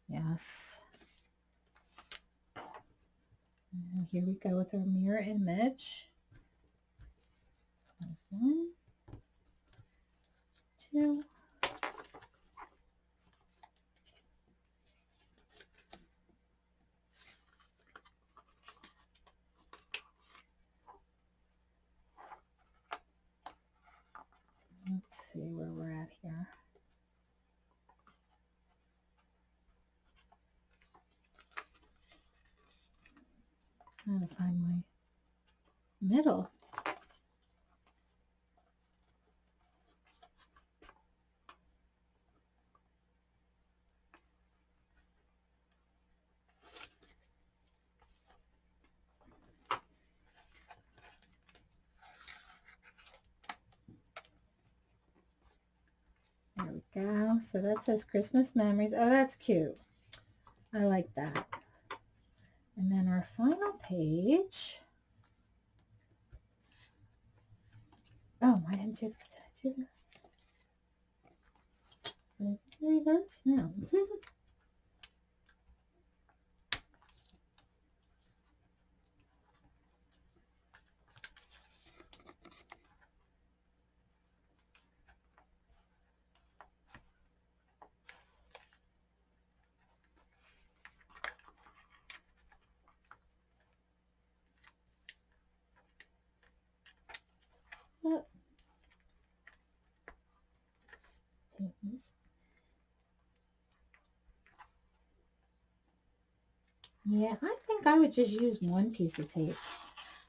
Yes. And here we go with our mirror image. One, two, Let's see where we're at here. Trying to find my middle. There we go. So that says Christmas memories. Oh, that's cute. I like that. And then our final page. Oh, I didn't do did I do the, did I do reverse? No. Yeah, I think I would just use one piece of tape,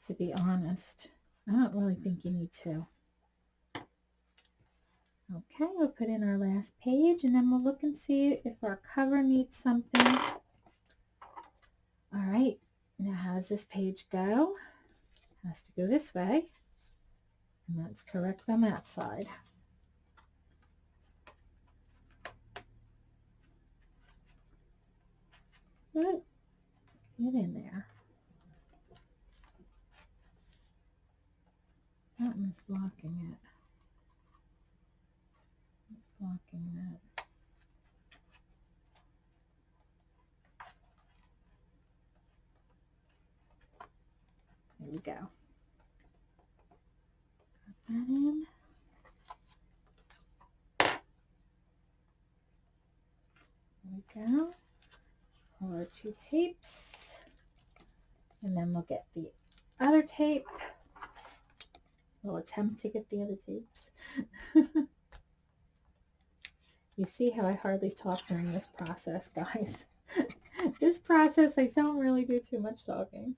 to be honest. I don't really think you need two. Okay, we'll put in our last page and then we'll look and see if our cover needs something. All right, now how does this page go? It has to go this way. And that's correct on that side. Good. Get in there. Something's blocking it. It's blocking that. There we go. Got that in. There we go. Pull our two tapes. And then we'll get the other tape. We'll attempt to get the other tapes. you see how I hardly talk during this process, guys. this process, I don't really do too much talking.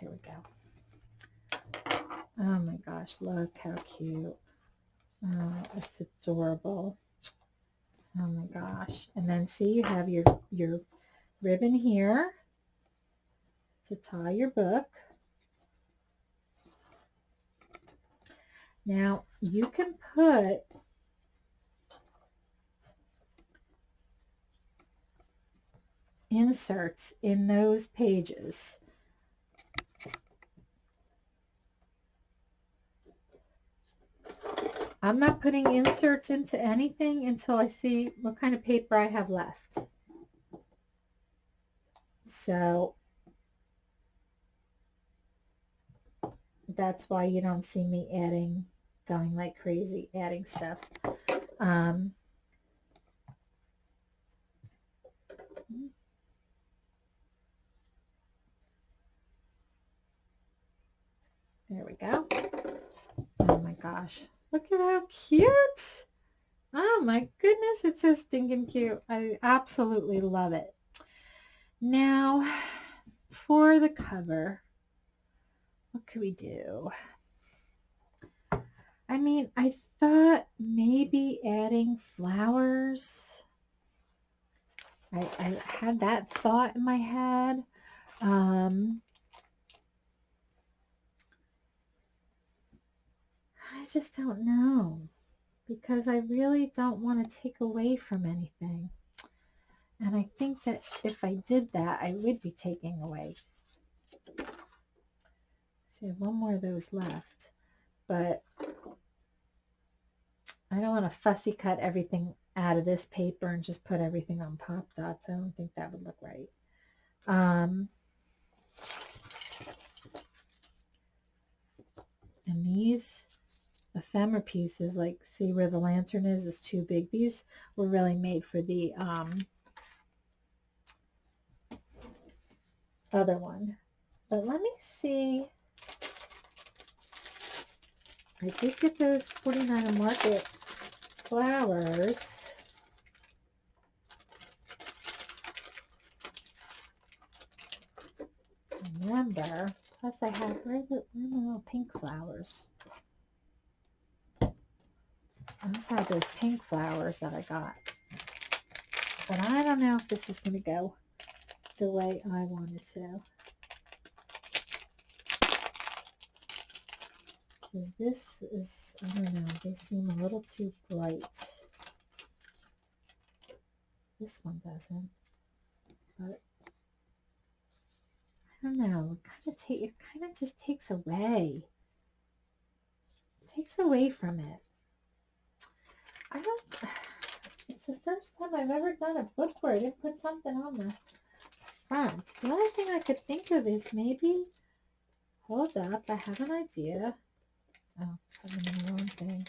Here we go. Oh my gosh, look how cute. Oh, it's adorable. Oh my gosh. And then see you have your, your ribbon here to tie your book. Now you can put inserts in those pages. I'm not putting inserts into anything until I see what kind of paper I have left. So that's why you don't see me adding, going like crazy, adding stuff. Um, there we go. Oh my gosh. Look at how cute. Oh my goodness, it's so stinking cute. I absolutely love it. Now, for the cover, what could we do? I mean, I thought maybe adding flowers. I, I had that thought in my head. Um, I just don't know because I really don't want to take away from anything. And I think that if I did that, I would be taking away. So I have one more of those left, but I don't want to fussy cut everything out of this paper and just put everything on pop dots. I don't think that would look right. Um, and these ephemera pieces, like see where the lantern is, is too big. These were really made for the um, other one. But let me see. I did get those 49 Market flowers. Remember, plus I have, little pink flowers? I just have those pink flowers that I got. But I don't know if this is going to go the way I want it to. Because this is, I don't know, they seem a little too bright. This one doesn't. But I don't know. It kind of take it kind of just takes away. It takes away from it. I don't it's the first time I've ever done a book where I didn't put something on the front. The only thing I could think of is maybe hold up, I have an idea. Oh, I'm in the wrong thing.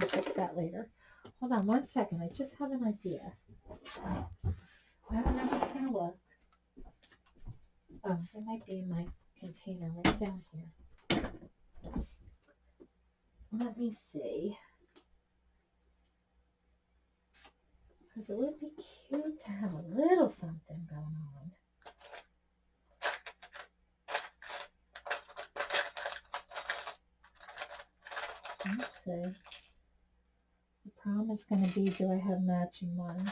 I'll fix that later. Hold on one second. I just have an idea. I if it's going to work. Oh, it might be in my container right down here. Let me see. Because it would be cute to have a little something going on. Let's see. The problem is going to be, do I have matching ones?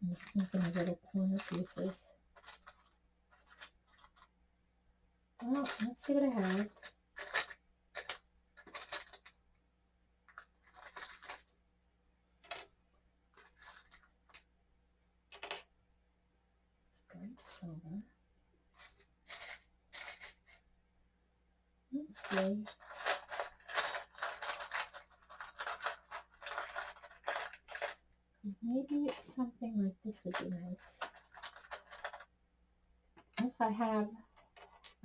I'm just making little corner pieces. Well, let's see what I have. It's bright silver. Let's see. Because maybe something like this would be nice. If I have,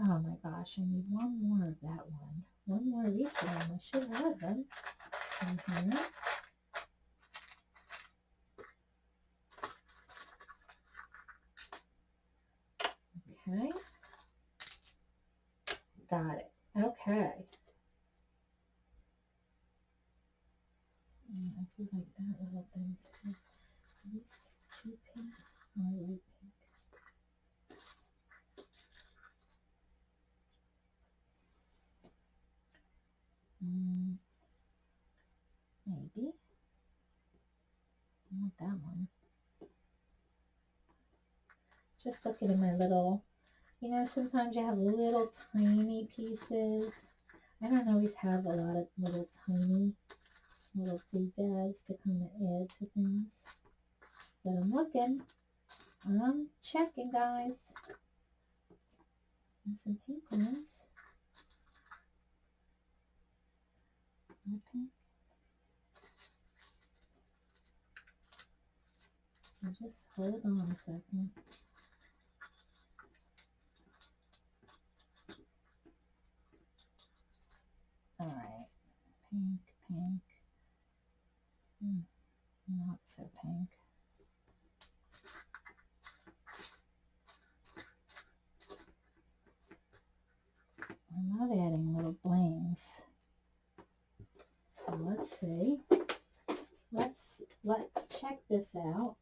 oh my gosh, I need one more of that one. One more of each them. I should have them in here. Okay. Got it. Okay. Mm, I do like that little thing too. These pink pink. Mm, maybe. I want that one. Just looking at my little, you know, sometimes you have little tiny pieces. I don't always have a lot of little tiny little doodads to kind of add to things. But I'm looking. I'm checking, guys. And some pink ones. More pink. So just hold on a second. All right, pink, pink. Hmm, not so pink. I love adding little blings. So let's see. Let's let's check this out.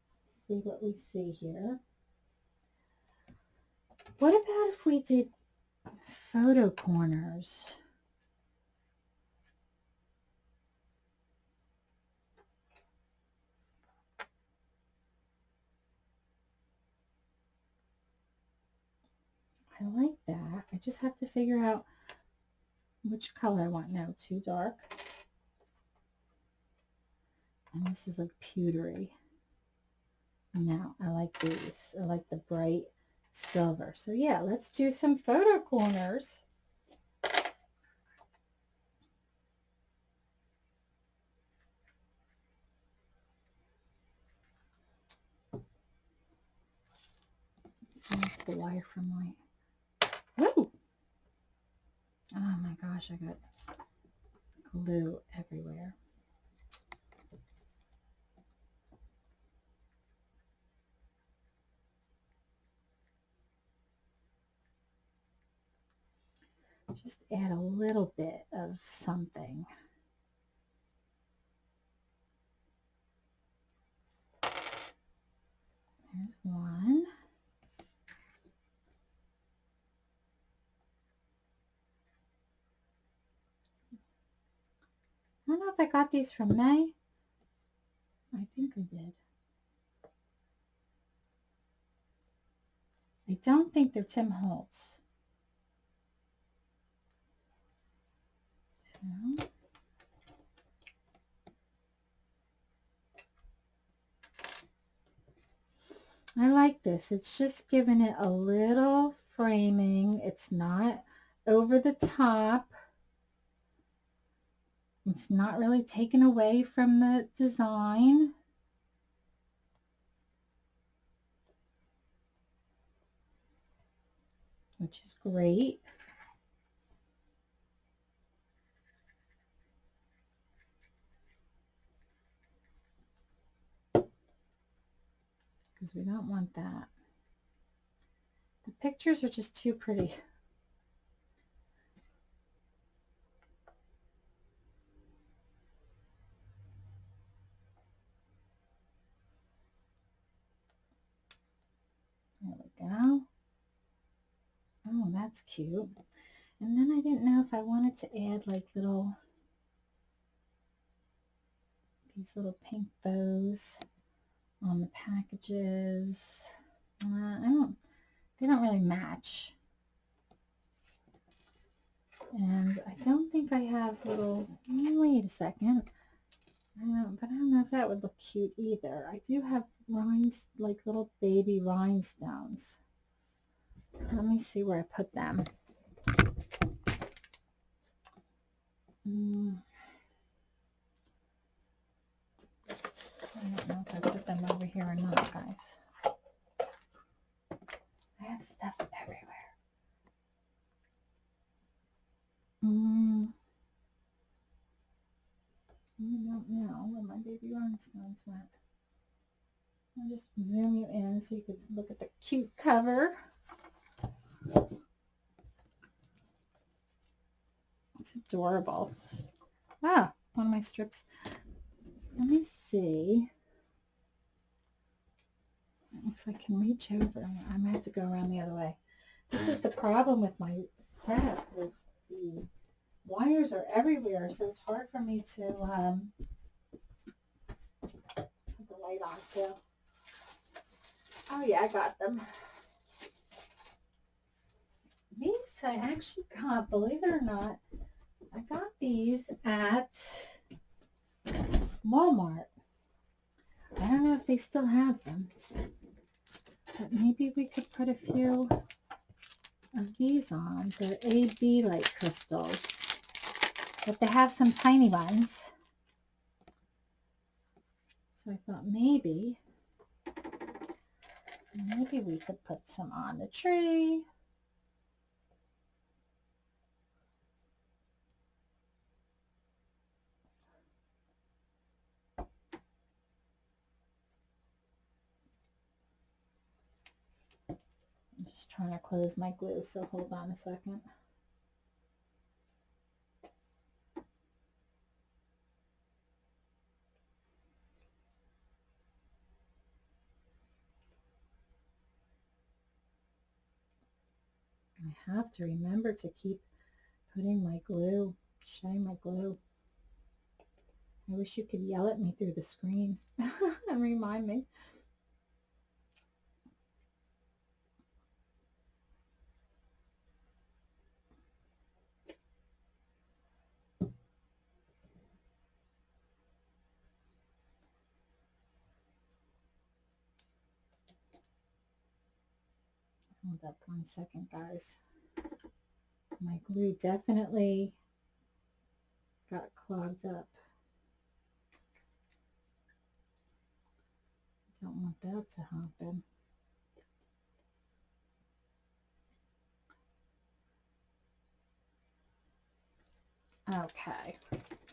See what we see here. What about if we did photo corners? I like that. I just have to figure out which color I want now. Too dark. And this is like pewtery. Now I like these. I like the bright silver. So yeah, let's do some photo corners. The wire from Woo! Oh my gosh, I got glue everywhere. Just add a little bit of something. There's one. I don't know if I got these from May. I think I did. I don't think they're Tim Holtz. So. I like this. It's just giving it a little framing. It's not over the top. It's not really taken away from the design. Which is great. Because we don't want that. The pictures are just too pretty. that's cute. And then I didn't know if I wanted to add like little, these little pink bows on the packages. Uh, I don't, they don't really match. And I don't think I have little, wait a second. Um, but I don't know if that would look cute either. I do have rhines, like little baby rhinestones. Let me see where I put them. Mm. I don't know if I put them over here or not, guys. I have stuff everywhere. Mm. I don't know where my baby rhinestones went. I'll just zoom you in so you can look at the cute cover. It's adorable. Ah, one of my strips. Let me see if I can reach over. I might have to go around the other way. This is the problem with my setup. The, the wires are everywhere, so it's hard for me to um, put the light on too. Oh yeah, I got them. These I actually got, believe it or not, I got these at Walmart. I don't know if they still have them, but maybe we could put a few of these on. They're AB light crystals, but they have some tiny ones. So I thought maybe, maybe we could put some on the tree. I'm just trying to close my glue, so hold on a second. I have to remember to keep putting my glue, showing my glue. I wish you could yell at me through the screen and remind me. Hold up one second, guys. My glue definitely got clogged up. Don't want that to happen. Okay.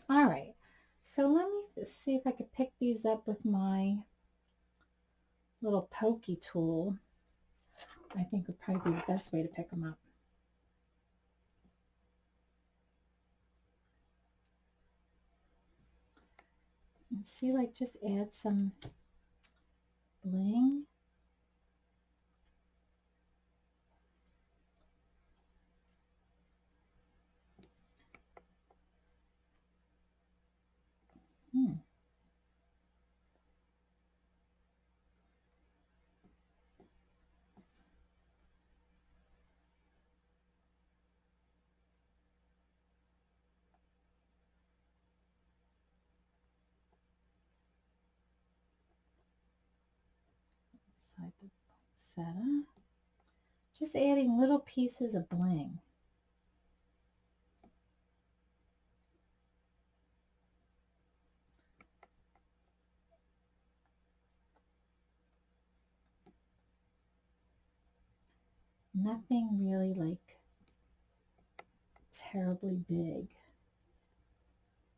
All right. So let me see if I could pick these up with my little pokey tool. I think would probably be the best way to pick them up. See, like, just add some bling. Hmm. inside the poinsettia. Just adding little pieces of bling. Nothing really like terribly big.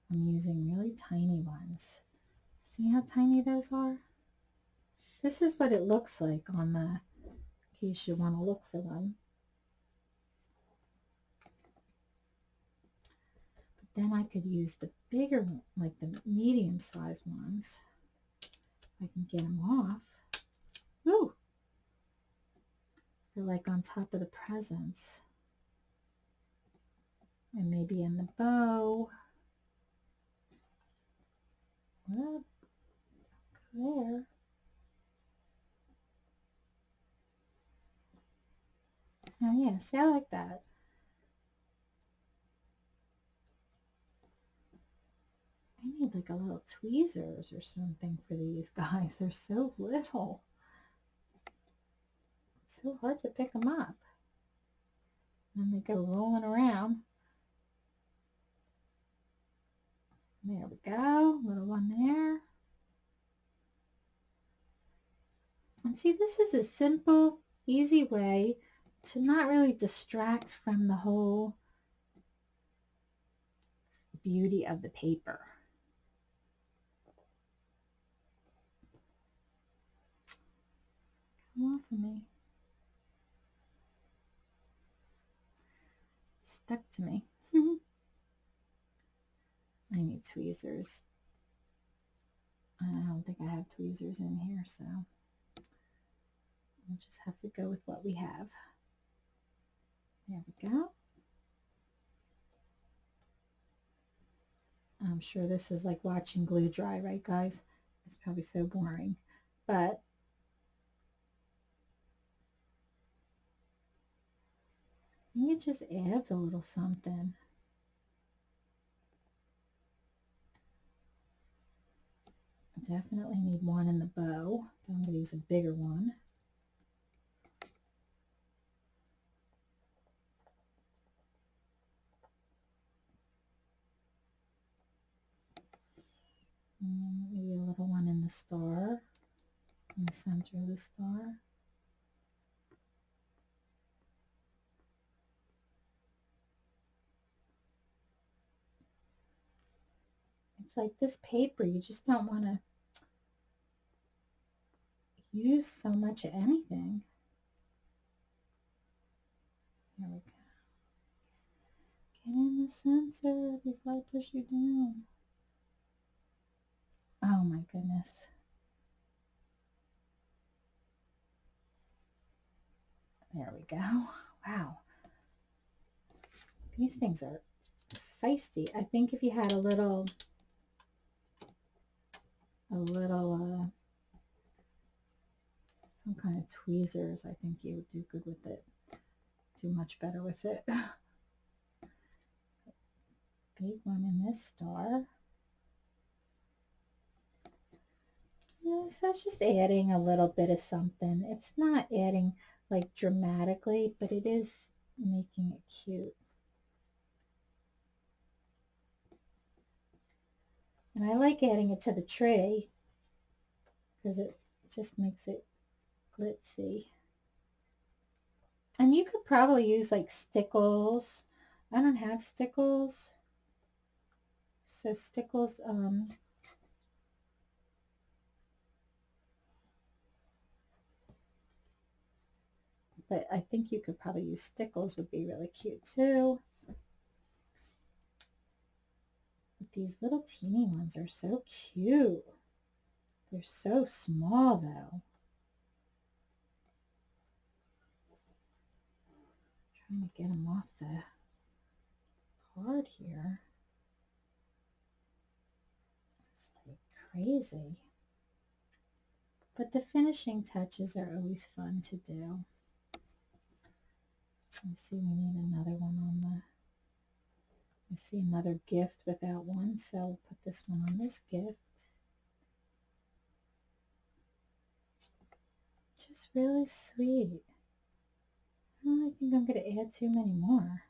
I'm using really tiny ones. See how tiny those are? This is what it looks like on the, case you want to look for them. But then I could use the bigger, like the medium sized ones. I can get them off. Ooh! They're like on top of the presents. And maybe in the bow. Well, there. Oh yeah, see I like that. I need like a little tweezers or something for these guys. They're so little. It's so hard to pick them up. And they go rolling around. There we go, little one there. And see, this is a simple, easy way to not really distract from the whole beauty of the paper. Come off of me. Stuck to me. I need tweezers. I don't think I have tweezers in here, so we'll just have to go with what we have. There we go. I'm sure this is like watching glue dry, right guys? It's probably so boring, but it just adds a little something. definitely need one in the bow. I'm going to use a bigger one. Mm, maybe a little one in the star, in the center of the star. It's like this paper, you just don't want to use so much of anything. Here we go. Get in the center before I push you down. Oh my goodness. There we go. Wow. These things are feisty. I think if you had a little, a little, uh, some kind of tweezers, I think you would do good with it. Do much better with it. Big one in this star. So it's just adding a little bit of something. It's not adding like dramatically, but it is making it cute. And I like adding it to the tree because it just makes it glitzy. And you could probably use like stickles. I don't have stickles. So stickles, um, but I think you could probably use stickles would be really cute too. But these little teeny ones are so cute. They're so small though. trying to get them off the card here. It's like crazy. But the finishing touches are always fun to do. Let's see, we need another one on the, I see another gift without one, so we'll put this one on this gift. Just really sweet. I don't think I'm going to add too many more.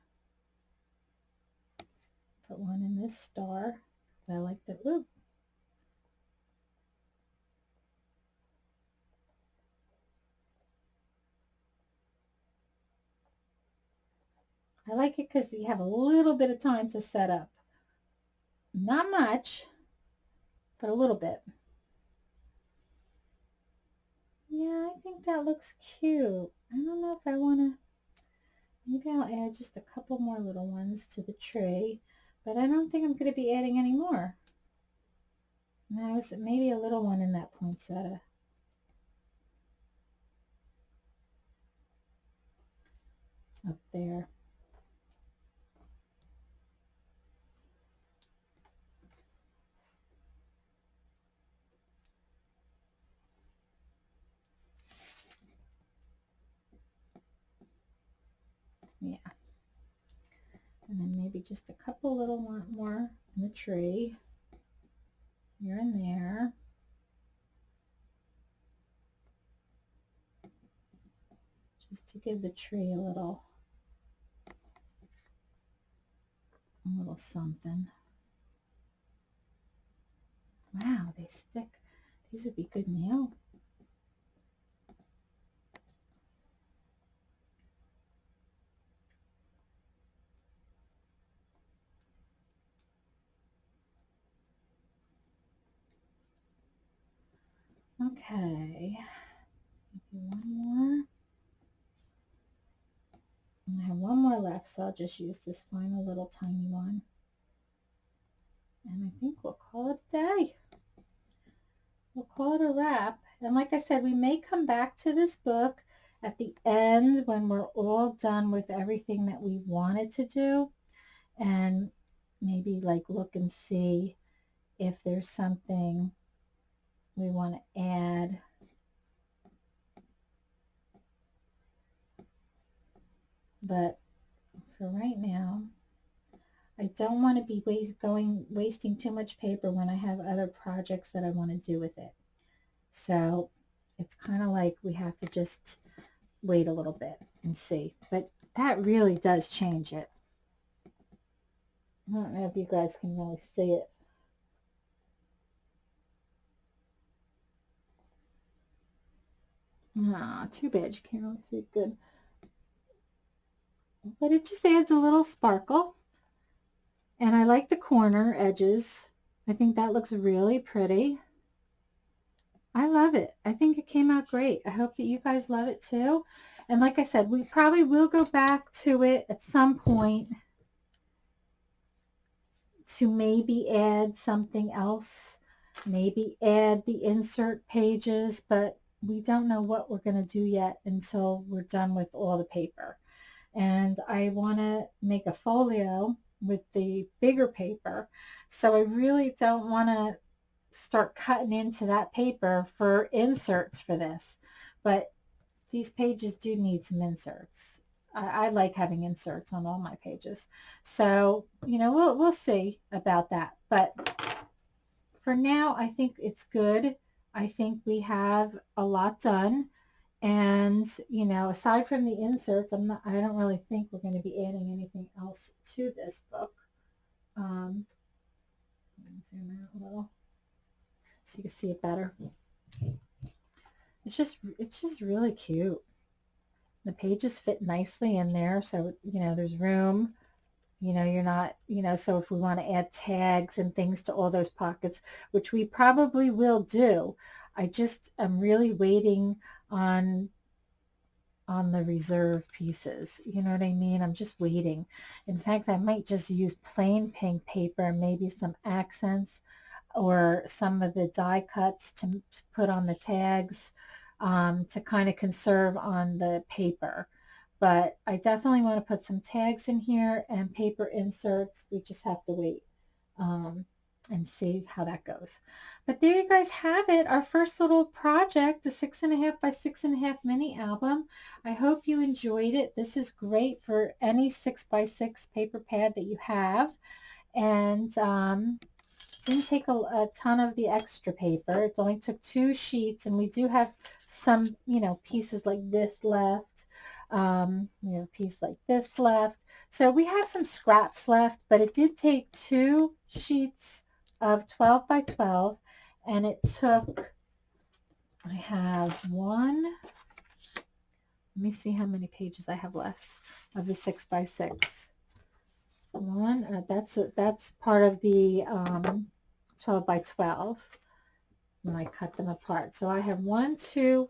Put one in this star. I like the, ooh, I like it because you have a little bit of time to set up. Not much, but a little bit. Yeah, I think that looks cute. I don't know if I want to, maybe I'll add just a couple more little ones to the tree, but I don't think I'm going to be adding any more. No, maybe a little one in that poinsettia. Up there. Maybe just a couple little more in the tree here and there. Just to give the tree a little, a little something. Wow, they stick. These would be good nail Okay. One more. And I have one more left, so I'll just use this final little tiny one. And I think we'll call it a day. We'll call it a wrap. And like I said, we may come back to this book at the end when we're all done with everything that we wanted to do and maybe like look and see if there's something we want to add but for right now I don't want to be waste, going wasting too much paper when I have other projects that I want to do with it. So it's kind of like we have to just wait a little bit and see but that really does change it. I don't know if you guys can really see it Ah, too bad you can't really see it good. But it just adds a little sparkle. And I like the corner edges. I think that looks really pretty. I love it. I think it came out great. I hope that you guys love it too. And like I said, we probably will go back to it at some point to maybe add something else, maybe add the insert pages, but we don't know what we're going to do yet until we're done with all the paper. And I want to make a folio with the bigger paper. So I really don't want to start cutting into that paper for inserts for this. But these pages do need some inserts. I, I like having inserts on all my pages. So, you know, we'll, we'll see about that. But for now, I think it's good I think we have a lot done. And, you know, aside from the inserts, I'm not, I don't really think we're going to be adding anything else to this book. Um, zoom out a little so you can see it better. It's just, it's just really cute. The pages fit nicely in there. So, you know, there's room you know, you're not, you know, so if we want to add tags and things to all those pockets, which we probably will do, I just am really waiting on on the reserve pieces. You know what I mean? I'm just waiting. In fact, I might just use plain pink paper, maybe some accents or some of the die cuts to put on the tags um, to kind of conserve on the paper but I definitely want to put some tags in here and paper inserts. We just have to wait um, and see how that goes. But there you guys have it, our first little project, a six and a half by six and a half mini album. I hope you enjoyed it. This is great for any six by six paper pad that you have. And um, didn't take a, a, ton of the extra paper. It only took two sheets and we do have some, you know, pieces like this left. Um, have a piece like this left. So we have some scraps left, but it did take two sheets of 12 by 12 and it took, I have one, let me see how many pages I have left of the six by six. One, uh, that's, a, that's part of the um, 12 by 12 when I cut them apart. So I have one, two,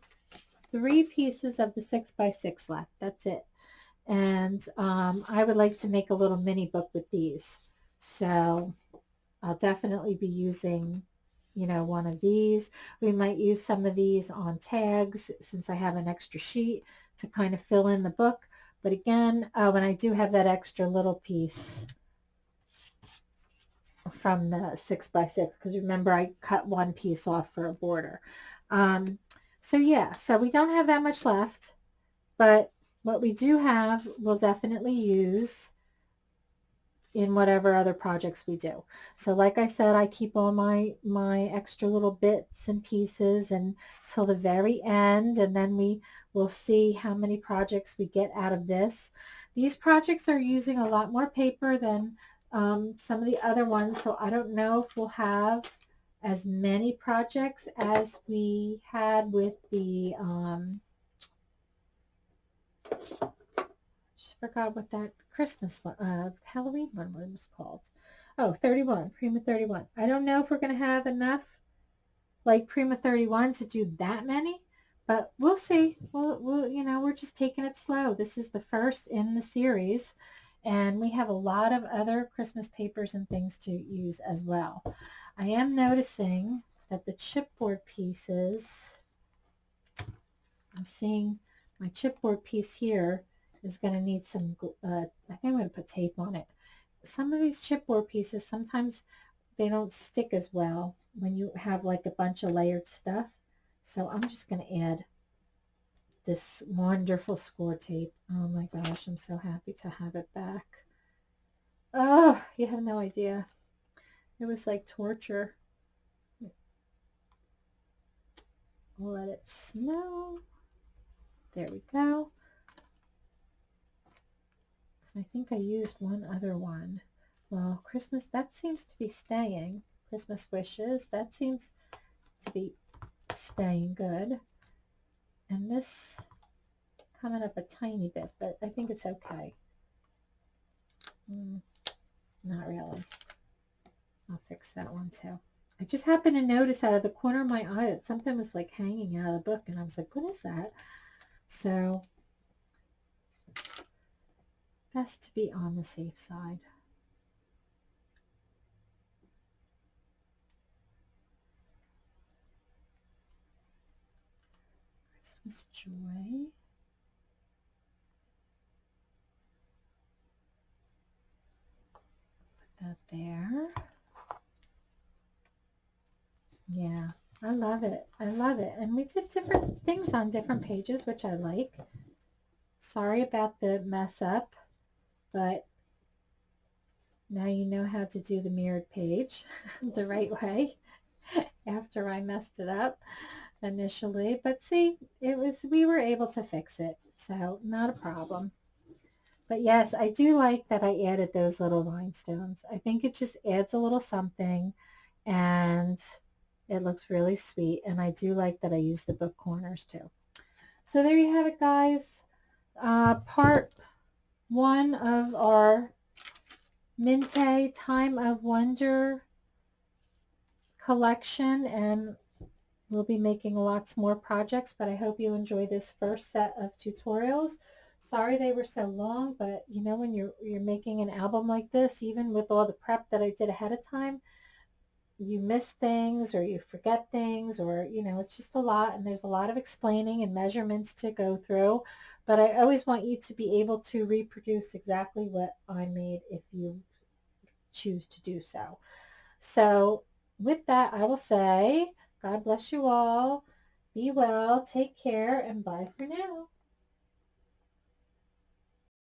three pieces of the six by six left. That's it. And um, I would like to make a little mini book with these. So I'll definitely be using, you know, one of these. We might use some of these on tags since I have an extra sheet to kind of fill in the book. But again, uh, when I do have that extra little piece from the six by six, because remember I cut one piece off for a border. Um, so yeah, so we don't have that much left, but what we do have we'll definitely use in whatever other projects we do. So like I said, I keep all my, my extra little bits and pieces until the very end, and then we will see how many projects we get out of this. These projects are using a lot more paper than um, some of the other ones, so I don't know if we'll have as many projects as we had with the um, just forgot what that Christmas one, uh, Halloween one was called. Oh, 31, Prima 31. I don't know if we're going to have enough like Prima 31 to do that many, but we'll see. We'll, we'll, you know, we're just taking it slow. This is the first in the series, and we have a lot of other Christmas papers and things to use as well. I am noticing that the chipboard pieces, I'm seeing my chipboard piece here is going to need some, uh, I think I'm going to put tape on it. Some of these chipboard pieces, sometimes they don't stick as well when you have like a bunch of layered stuff. So I'm just going to add this wonderful score tape. Oh my gosh, I'm so happy to have it back. Oh, you have no idea. It was like torture. Let it snow. There we go. I think I used one other one. Well, Christmas, that seems to be staying. Christmas wishes, that seems to be staying good. And this coming up a tiny bit, but I think it's okay. Mm, not really. I'll fix that one too. I just happened to notice out of the corner of my eye that something was like hanging out of the book and I was like, what is that? So best to be on the safe side. Christmas joy. Put that there. Yeah, I love it. I love it. And we did different things on different pages, which I like. Sorry about the mess up but now you know how to do the mirrored page the right way after I messed it up initially. But see, it was we were able to fix it, so not a problem. But yes, I do like that I added those little rhinestones. I think it just adds a little something and it looks really sweet. And I do like that I use the book corners too. So there you have it, guys. Uh, part one of our Mintay Time of Wonder collection and we'll be making lots more projects but I hope you enjoy this first set of tutorials. Sorry they were so long but you know when you're you're making an album like this even with all the prep that I did ahead of time you miss things or you forget things or you know it's just a lot and there's a lot of explaining and measurements to go through but I always want you to be able to reproduce exactly what I made if you choose to do so so with that I will say God bless you all. Be well take care and bye for now